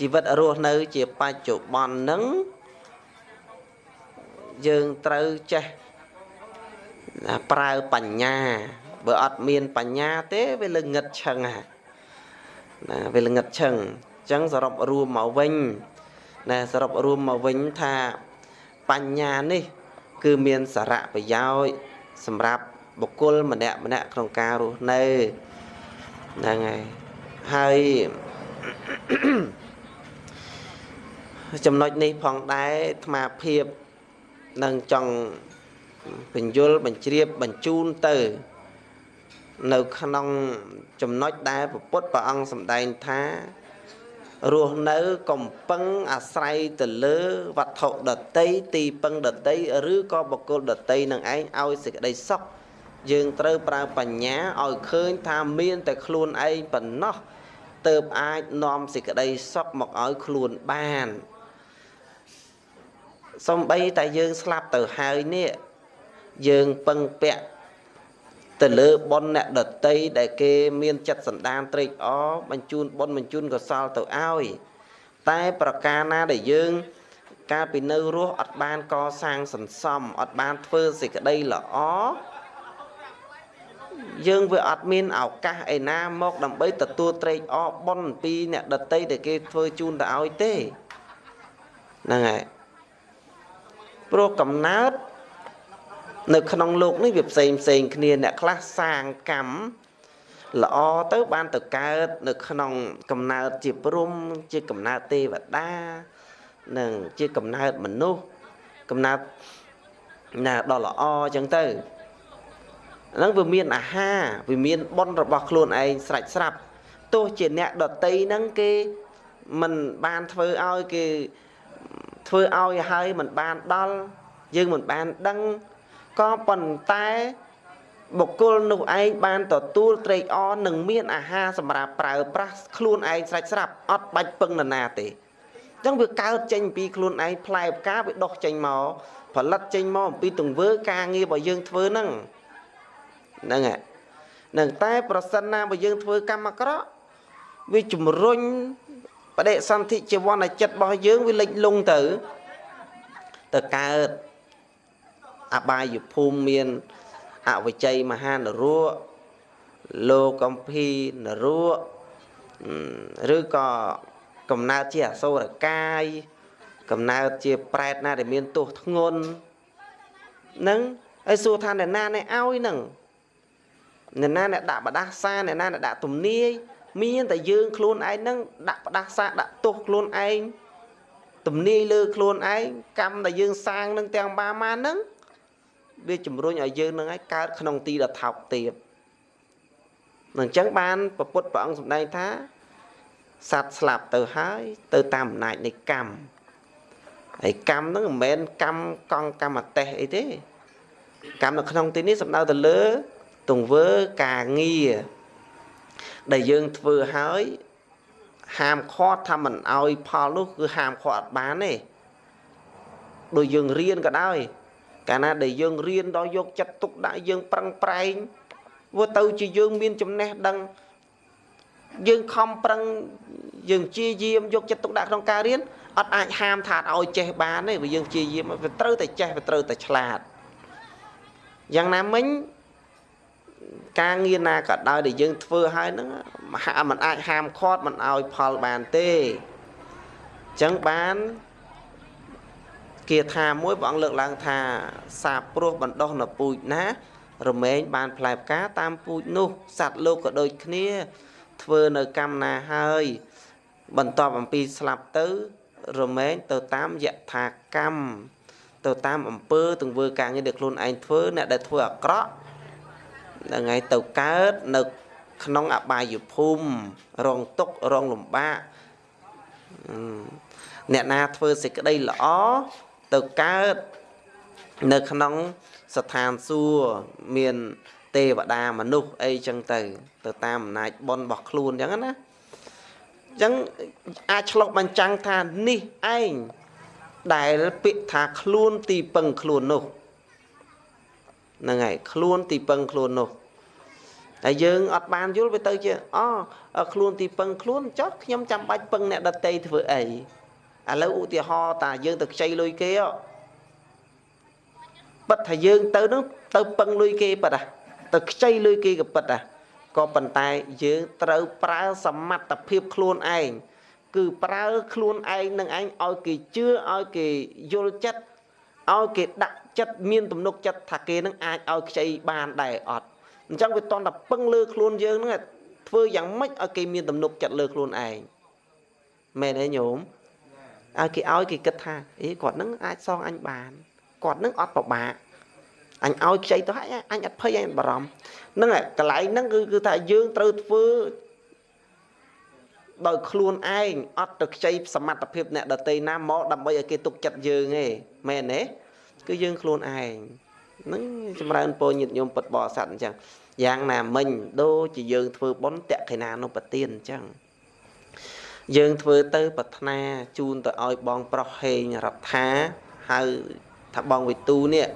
ជីវិតរស់នៅជាបច្ចុប្បន្នហ្នឹងយើងត្រូវចេះប្រើបញ្ញាបើអត់មានបញ្ញាទេវាល្ងឹតឆឹងណាវាល្ងឹតឆឹងអញ្ចឹងសរុបរួមមកវិញណាសរុបរួមមកវិញថាបញ្ញានេះ គឺមានសារៈប្រយោជន៍សម្រាប់បុគ្គលម្នាក់ម្នាក់ក្នុងការរស់នៅហ្នឹងហើយហើយ ចំណុចនេះផងដែរអាត្មាភាពនឹងចង់បញ្យលបញ្ជ្រាបបញ្ជូនទៅ នៅក្នុងចំណុចដែលពុទ្ធព្រះអង្គសម្ដែងថារស់នៅកំពឹងអាស្រ័យទៅលើវត្ថុដតីទីពឹងដតីឬក៏បុគ្គលដតីនឹងឯងឲ្យសេចក្តីសុខយើងត្រូវប្រើបញ្ញាឲ្យឃើញថាមានតែខ្លួនឯងប៉ុណ្ណោះទើបអាចនាំសេចក្តីសុខមកឲ្យខ្លួនបាន សំបីតែយើងស្លាប់ទៅហើយនេះយើងពឹងពាក់ទៅលើបុណ្យអ្នកដតីដែលគេមានចិត្តសន្តានត្រេកអរបញ្ជូនបុណ្យបញ្ជូនកុសលទៅឲ្យតែប្រការណាដែលយើងកាលពីនៅរស់អត់បានកសាងសន្សំអត់បានធ្វើសេចក្តីល្អយើងវាអត់មានឱកាសឯណាមកដើម្បីទទួលត្រេកអរបុណ្យពីអ្នកដតីដែលគេធ្វើជូនទៅឲ្យទេហ្នឹងហើយ ព្រោះកំណើតនៅក្នុងលោកនេះវាផ្សេងផ្សេងគ្នាអ្នកខ្លះសាងកម្មល្អទៅបានទៅកើតនៅក្នុងកំណើតជាព្រំជាកំណើតទេវតានិងជាកំណើតមនុស្សកំណើតណាដល់ល្អអញ្ចឹងទៅហ្នឹងវាមានអាហារវាមានបុណ្យរបស់ខ្លួនឯងស្រេចស្រាប់ទោះជាអ្នកដតីហ្នឹងគេមិនបានធ្វើឲ្យគេ ធ្វើឲ្យហើយមិនបានដល់យើងមិនបានដឹងក៏ប៉ុន្តែបុគ្គលនោះឯងបានទទួលត្រេកអរនិងមានអាហារសម្រាប់ប្រើប្រាស់ខ្លួនឯងស្រេចស្រាប់អត់បាច់ពឹងនរណាទេអញ្ចឹងវាកើតចេញពីខ្លួនឯងផ្លែផ្កាវាដុះចេញមកផលិតចេញមកអំពីទង្វើការងាររបស់យើងធ្វើហ្នឹងហ្នឹងហើយនឹងតែប្រសិនណាបើយើងធ្វើកម្មអាក្រក់វាជំរុញ បដិសន្ធិជីវ័នចិត្តរបស់យើងវាលិចលង់ទៅទៅកើតអបាយភូមិមានអវជ័យមហានរៈលោកកំភីនរៈឬក៏កំណើតជាអសូរកាយកំណើតជាប្រែតណាដែលមានទោសធ្ងន់នឹងហើយសួរថាអ្នកណាអ្នកឲ្យនឹងអ្នកណាអ្នកដាក់បដាសាអ្នកណាអ្នកដាក់ទំនាយ មានតែយើងខ្លួនឯងនឹងដាក់បដាសាដាក់ទោសខ្លួនឯងទំនាយលើខ្លួនឯងកម្មដែលយើងសាងនឹងទាំងបាម៉ានឹងវាជំរុញឲ្យយើងនឹងឲ្យកើតក្នុងទីដ៏ថោកទាបនឹងអញ្ចឹងបានពពុទ្ធព្រះអង្គសម្ដែងថាសត្វស្លាប់ទៅហើយទៅតាមអំណាចនៃកម្មហើយកម្មហ្នឹងមិនមែនកម្មកង់កម្មតេសអីទេកម្មនៅក្នុងទីនេះសំដៅទៅលើទង្វើការងារ ដែលយើងធ្វើហើយហាមឃាត់ថាមិនអោយផលនោះគឺហាមឃាត់អត់បានទេដូចយើងរៀនក៏ដោយកាលណាដែលយើងរៀនដល់យកចិត្តទុកដាក់យើងប្រឹងប្រែងវាទៅជាយើងមានចំណេះដឹងយើងខំប្រឹងយើងព្យាយាមយកចិត្តទុកដាក់ក្នុងការរៀនអត់អាចហាមថាឲ្យចេះបានទេព្រោះយើងព្យាយាមវាត្រូវតែចេះវាត្រូវតែឆ្លាតយ៉ាងណាមិញ ការងារណាក៏ដោយដែលយើងធ្វើហើយហ្នឹងมันអាចហាមឃាត់มันឲ្យផលបានទេអញ្ចឹងបានគាថាមួយព្រះអង្គលើកឡើងថាសាបព្រោះបណ្ដោះនៅពូជណា រមែងបានផ្លែផ្កាតាមពូជនោះសត្វលោកក៏ដូចគ្នាធ្វើនៅកម្មណាហើយ បន្ទាប់អំពីស្លាប់ទៅរមែងទៅតាមយថាកម្មទៅតាមអំពើទង្វើការងារដែលខ្លួនឯងធ្វើអ្នកដែលធ្វើអាក្រក់ ហ្នឹងហើយទៅកើតនៅក្នុងអបាយភូមិរងទុក្ខរងលំបាកអ្នកណាធ្វើសេចក្តីល្អទៅកើតនៅក្នុងស្ថានសួគ៌មានទេវតាមនុស្សអីចឹងទៅ ទៅតាមអំណាចបុណ្យរបស់ខ្លួនចឹងណាចឹងអាចឆ្លុះបញ្ចាំងថានេះឯងដែលពាក្យថាខ្លួនទីពឹងខ្លួននោះ ហ្នឹងហើយខ្លួនទីពឹងខ្លួននោះតែយើងអត់បានយល់វាទៅជាអខ្លួនទីពឹងខ្លួនចុះខ្ញុំចាំបាច់ពឹងអ្នកដតីធ្វើអីឥឡូវឧទាហរណ៍តាយើងទៅខ្ចីលុយគេបិទថាយើងទៅនឹងទៅពឹងលុយគេបិទទៅខ្ចីលុយគេក៏បិទដែរក៏ប៉ុន្តែយើងត្រូវប្រើសមត្ថភាពខ្លួនឯងគឺប្រើខ្លួនឯងនឹងឯងឲ្យគេជឿឲ្យគេយល់ចិត្ត ឲ្យគេដាក់ចិត្តមានទំនុកចិត្តថាគេនឹងអាចឲ្យខ្ចីបានដែរអត់អញ្ចឹងវាតន់តែពឹងលើខ្លួនយើងហ្នឹងធ្វើយ៉ាងម៉េចឲ្យគេមានទំនុកចិត្តលើខ្លួនឯងមែនទេញោមឲ្យគេឲ្យគេគិតថាអេគាត់នឹងអាចសងអញបានគាត់នឹងអត់ពិបាកអញឲ្យខ្ចីទៅហើយអញអត់ភ័យអញបារម្ភហ្នឹងកន្លែងហ្នឹងគឺគឺថាយើងត្រូវធ្វើ ដោយខ្លួនឯងអត់ទៅខ្ចីសមត្ថភាពអ្នកដតីណាមកដើម្បីឲ្យគេទុកចិត្តយើងទេមែនទេគឺយើងខ្លួនឯងហ្នឹងចម្រើនពរញាតិញោមពុតបរិស័ទអញ្ចឹងយ៉ាងណាមិញដូចជាយើងធ្វើបុណ្យតក្កិណានុបទានអញ្ចឹងយើងធ្វើទៅប្រាថ្នាជូនទៅឲ្យបងប្រុសហេងរដ្ឋាហៅថាបងវិទូនេះ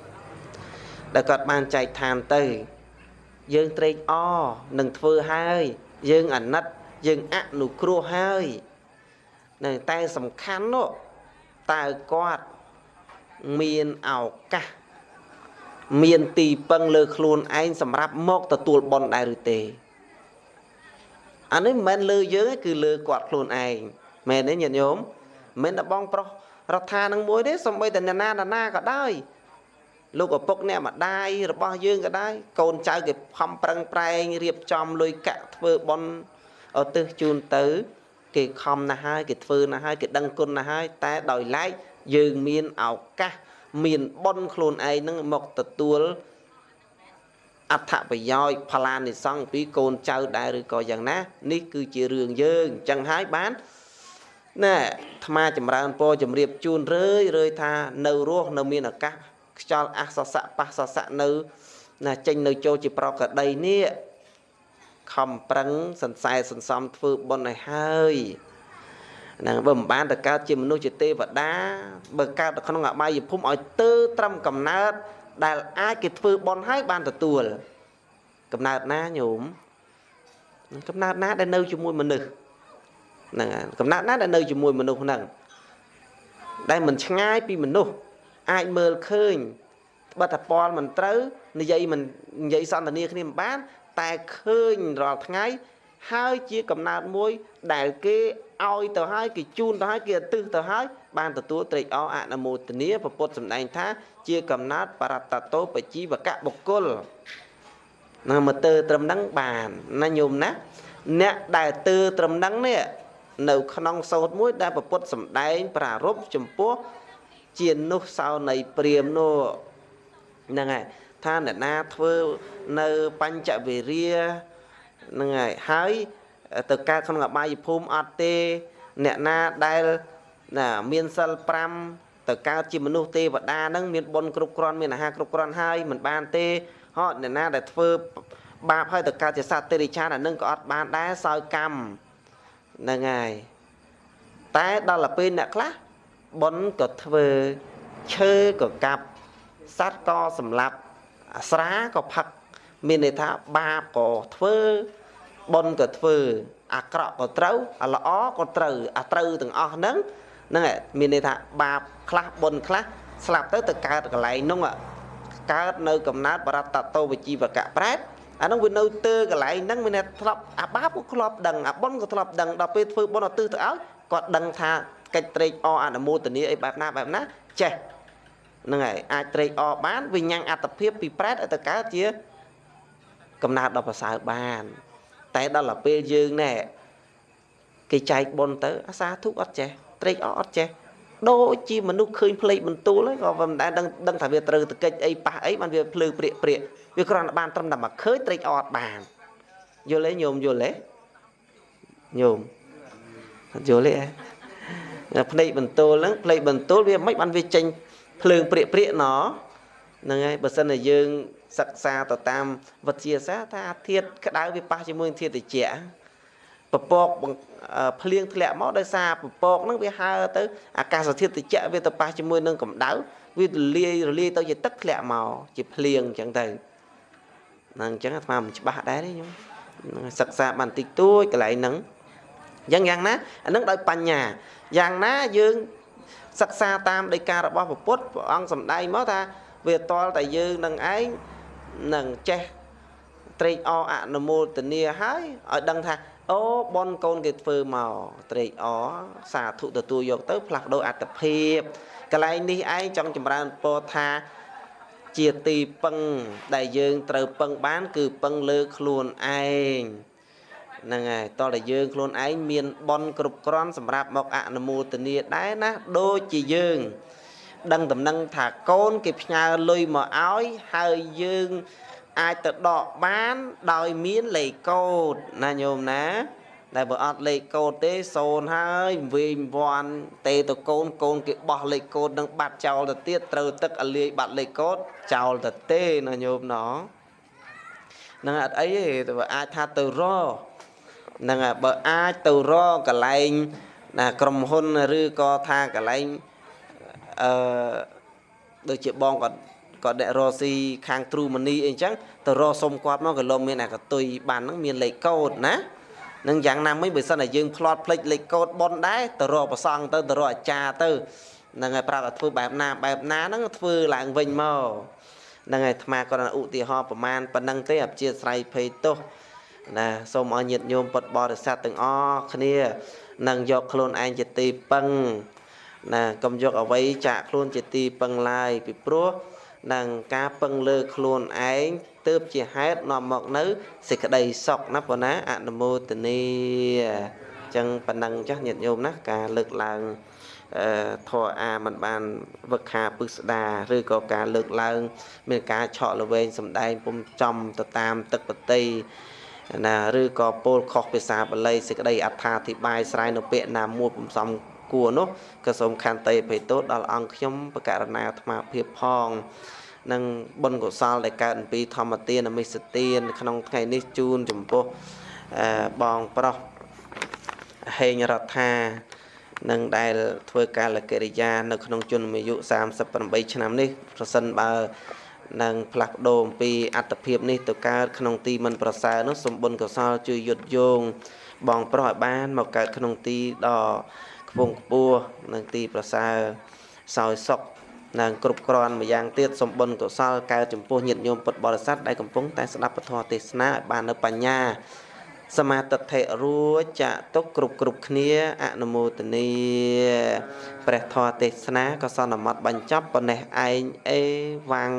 ដែលគាត់បានចែកឋានទៅ យើងត្រេកអរនឹងធ្វើហើយយើងអាណិត យើងអនុគ្រោះហើយនៅតែសំខាន់នោះតើគាត់មានឱកាសមានទីពឹងលើខ្លួនឯងសម្រាប់មកទទួលបន់ដែរឬទេអានេះមិនមែនលើយើងទេគឺលើគាត់ខ្លួនឯងមែនទេញាតិញោមមិនតែបងប្រុសរដ្ឋានឹងមួយទេសំបីតែអ្នកណាណាក៏ដោយលោកឪពុកអ្នកម្ដាយរបស់យើងក៏ដែរកូនចៅគេខំប្រឹងប្រែងរៀបចំលុយកាក់ធ្វើបន់ ឧទ្ទិសជូនទៅ គេខំណាស់ហើយគេធ្វើណាស់ហើយគេដឹងគុណណាស់ហើយតែដោយឡែកយើងមានឱកាស មានបន់ខ្លួនឯងនឹងមកទទួលអត្ថប្រយោជន៍ផលានិសង្ឃពីកូនចៅដែរឬក៏យ៉ាងណា នេះគឺជារឿងយើងអញ្ចឹងហើយបានណែអាត្មាចម្រើនពរជំរាបជូនរឿយរឿយថានៅរស់នៅមានឱកាសខ្យល់អសសៈបសសៈនៅណាចេញនៅចូលជាប្រកដីនេះ ខំប្រឹងសន្សែសន្សំធ្វើបុណ្យឲ្យហើយហ្នឹងបើមិនបានទៅកើតជាមនុស្សជាទេវតាបើកើតនៅក្នុងអបាយភូមិឲ្យទៅត្រឹមកំណើតដែលអាចគេធ្វើបុណ្យឲ្យបានទទួលកំណើតណាញោមកំណើតណាដែលនៅជាមួយមនុស្សហ្នឹងកំណើតណាដែលនៅជាមួយមនុស្សហ្នឹងដែលមិនឆ្ងាយពីមនុស្សអាចមើលឃើញបើតពលមិនត្រូវនិយាយមិននិយាយសន្ទនាគ្នាមិនបាន តែឃើញរាល់ថ្ងៃ ហើយជាកំណើតមួយ ដែលគេឲ្យទៅហើយគេជូនទៅហើយគេឧទ្ទិសទៅហើយបានទទួលត្រេកអរអនុមោទនាពពុទ្ធសម្ដែងថា ជាកំណើតបរតតោបជីវកបុគ្គលណាមកទើត្រឹមហ្នឹងបានណាញោមណាអ្នកដែលទើត្រឹមហ្នឹងនេះនៅក្នុងសោតមួយ ដែលពពុទ្ធសម្ដែង ប្រារព្ធចំពោះជានោះសោនៃព្រាមនោះហ្នឹងហើយ ថាអ្នកណាធ្វើនៅបញ្ចវិរិយហ្នឹងហើយហើយទៅកើតក្នុងអបាយភូមិអត់ទេ អ្នកណាដែលណាមានសិល5ទៅកើតជាមនុស្សទេវតាហ្នឹងមានបុណ្យគ្រប់គ្រាន់មានអាហារគ្រប់គ្រាន់ហើយមិនបានទេហត់អ្នកណាដែលធ្វើបាបហើយទៅកើតជាសត្វទេរិឆានអានឹងក៏អត់បានដែរសោយកម្មហ្នឹងហើយតែដល់ទៅពេលអ្នកខ្លះបុណ្យក៏ធ្វើឈើក៏កាប់សត្វក៏សម្លាប់ ស្រាក៏ផឹកមានន័យថាបាបក៏ធ្វើបុណ្យក៏ធ្វើ អាក្រក់ក៏ត្រូវអាល្អក៏ត្រូវអាត្រូវទាំងអស់ហ្នឹងហ្នឹងមានន័យថាបាបខ្លះបុណ្យខ្លះស្លាប់ទៅទៅកើតកន្លែងនោះកើតនៅកំណើតបរតតោវិជីវកៈប្រែតអានោះវានៅទៅកន្លែងហ្នឹងមានធ្លាប់អាបាបក៏ធ្លាប់ដឹងអាបុណ្យក៏ធ្លាប់ដឹងដល់ពេលធ្វើបុណ្យអត់ទិសទៅឲ្យគាត់ដឹងថាកិច្ចត្រេកអរអនុមោទនាអីបែបណាបែបណាចេះ ហ្នឹងហើយអាចត្រេកអរបានវិញ្ញាណអត្តភាពពីប្រែតឲ្យទៅកើតជា កំណើតដល់ប្រសើរបាន តែដល់ទៅពេលយើងណែគេចែកបុណ្យទៅអាសាធុអត់ចេះត្រេកអរអត់ចេះដូចជាមនុស្សឃើញផ្លេចបន្ទូលហើយក៏មិនដែលដឹងដឹងថាវាត្រូវទៅកិច្ចអីប៉ះអីបានវាភ្លើព្រាកព្រាកវាគ្រាន់តែបានត្រឹមតែមកឃើញត្រេកអរបានយល់ទេញោមយល់ទេញោមយល់ទេភ្នែកបន្ទូលហ្នឹងភ្នែកបន្ទូលវាមិនបានវាចេញ ភ្លើងព្រាកព្រាកណហ្នឹងហើយបើសិនតែយើងសិក្សាទៅតាមវិទ្យាសាស្ត្រថាធាតុក្តៅវាប៉ះជាមួយធាតុត្រជាក់ពពកភ្លៀងធ្លាក់មកដោយសារពពកហ្នឹងវាហើទៅអាកាសធាតុត្រជាក់វាទៅប៉ះជាមួយនឹងកម្ដៅវារលាយរលាយទៅជាទឹកធ្លាក់មកជាភ្លៀងអញ្ចឹងទៅហ្នឹងអញ្ចឹងអាត្មាមិនច្បាស់ដែរទេញោមសិក្សាបានតិចតួចកន្លែងហ្នឹងយ៉ាងយ៉ាងណាអានឹងដោយបញ្ញាយ៉ាងណាយើង សិក្សាតាមដីការបស់ពុទ្ធព្រះអង្គសម្ដែងមកថាវាតល់តែយើងនឹងឯងនឹងចេះត្រេកអរអនុមោទនាហើយឲ្យដឹងថាអូបនកូនគេធ្វើមកត្រេកអរសាធុទទួលយកទៅ ផ្លាស់ប្ដូរអត្តភាពកន្លែងនេះឯងចង់ចម្រើនពរថាជាទីពឹងដែលយើងត្រូវពឹងបាន គឺពឹងលើខ្លួនឯង ហ្នឹងហើយតោះតែយើងខ្លួនឯងមានបនគ្រប់គ្រាន់សម្រាប់មកអនុមោទនាដែរណាដូចជាយើង ដឹងតំណឹងថាកូនគេផ្ញើលុយមកឲ្យហើយយើងអាចទៅដកបានដោយមានលេខកូដណាញោមណាដែលបើអត់លេខកូដទេសូនហើយវិញវាន់ទេទៅកូនកូនគេបោះលេខកូដនឹងបាត់ចោលទៅទៀតត្រូវទឹកឲ្យលាយបាត់លេខកូដចោលទៅទេណាញោមណោនឹងអត់អីទេតែអាចថាទៅរ ហ្នឹងហើយបើអាចទៅរកន្លែងណាក្រុមហ៊ុនឬក៏ថាកន្លែងអឺដូចជាបងគាត់គាត់អ្នករកស៊ីខាងទ្រូមនីអីចឹងទៅរកសុំគាត់មកក៏លោកមានអាកតុយបានហ្នឹងមានលេខកូដណានឹងយ៉ាងណាមិញបើសិនតែយើងផ្លត់ផ្លេចលេខកូដប៉ុនដែរទៅរកប្រសងទៅទៅរកអាចារ្យទៅហ្នឹងហើយប្រាប់ថាធ្វើបែបណាបែបណាហ្នឹងធ្វើឡើងវិញមកហ្នឹងហើយអាត្មាគាត់ឧទាហរណ៍ប្រមាណប៉ុណ្ណឹងទេអព្យាស្រ័យភ័យទោស ណាសូមឲ្យញាតិញោមពុទ្ធបរិស័ទទាំងអស់គ្នានឹងយកខ្លួនឯងជាទីពឹងណាកុំយកអវ័យចាក់ខ្លួនជាទីពឹងឡើយពីព្រោះនឹងការពឹងលើខ្លួនឯងទើបជាហេតុនាំមកនៅសេចក្តីសុខណាប៉ុណ្ណាអនុមោទនីអញ្ចឹងប៉ុណ្ណឹងចាស់ញាតិញោមណាការលើកឡើងអឺធរអាមិនបានវឹកខាពឹស្ដាឬក៏ការលើកឡើង មានការឆក់ល្វែងសំដែងពុំចំទៅតាមទឹកបតី ណាឬក៏ពោលខុសភាសាបាលីសេចក្តីអត្ថាធិប្បាយស្រ័យនៅពាក្យណាមួយពំសំគួរនោះក៏សូមខន្តីអភ័យទោសដល់អង្គខ្ញុំបករណាអាត្មាភាពផងនិងបុណ្យកុសលដែលកើតពីធម្មទានមិសទានក្នុងថ្ងៃនេះជូនចំពោះបងប្រុសហេងរដ្ឋានឹងដែលធ្វើកាលកិរិយា នៅក្នុងជនអាយុ38ឆ្នាំនេះប្រសិនបើ នឹងផ្លាស់ប្ដូរអំពីអត្តភាពនេះទៅកើតក្នុងទីមិនប្រសើរនោះសំបុណ្យកុសលជួយយុទ្ធយោងបងប្រុសឲ្យបានមកកើតក្នុងទីដ៏ខ្ពង់ខ្ពស់នឹងទីប្រសើរសោយសុខនិងគ្រប់គ្រាន់ម្យ៉ាងទៀតសំបុណ្យកុសលកើតចំពោះញាតិញោមពុទ្ធបរិស័ទដែលកំពុងតែស្ដាប់ពធទេសនាឲ្យបាននៅបញ្ញា សមាទិដ្ឋិរួចចាក់ទុកគ្រប់គ្រប់គ្នាអនុមោទនីព្រះធម៌ទេសនាក៏សន្មត់បញ្ចប់ប៉ុណ្ណេះឯងអេវ៉ាំង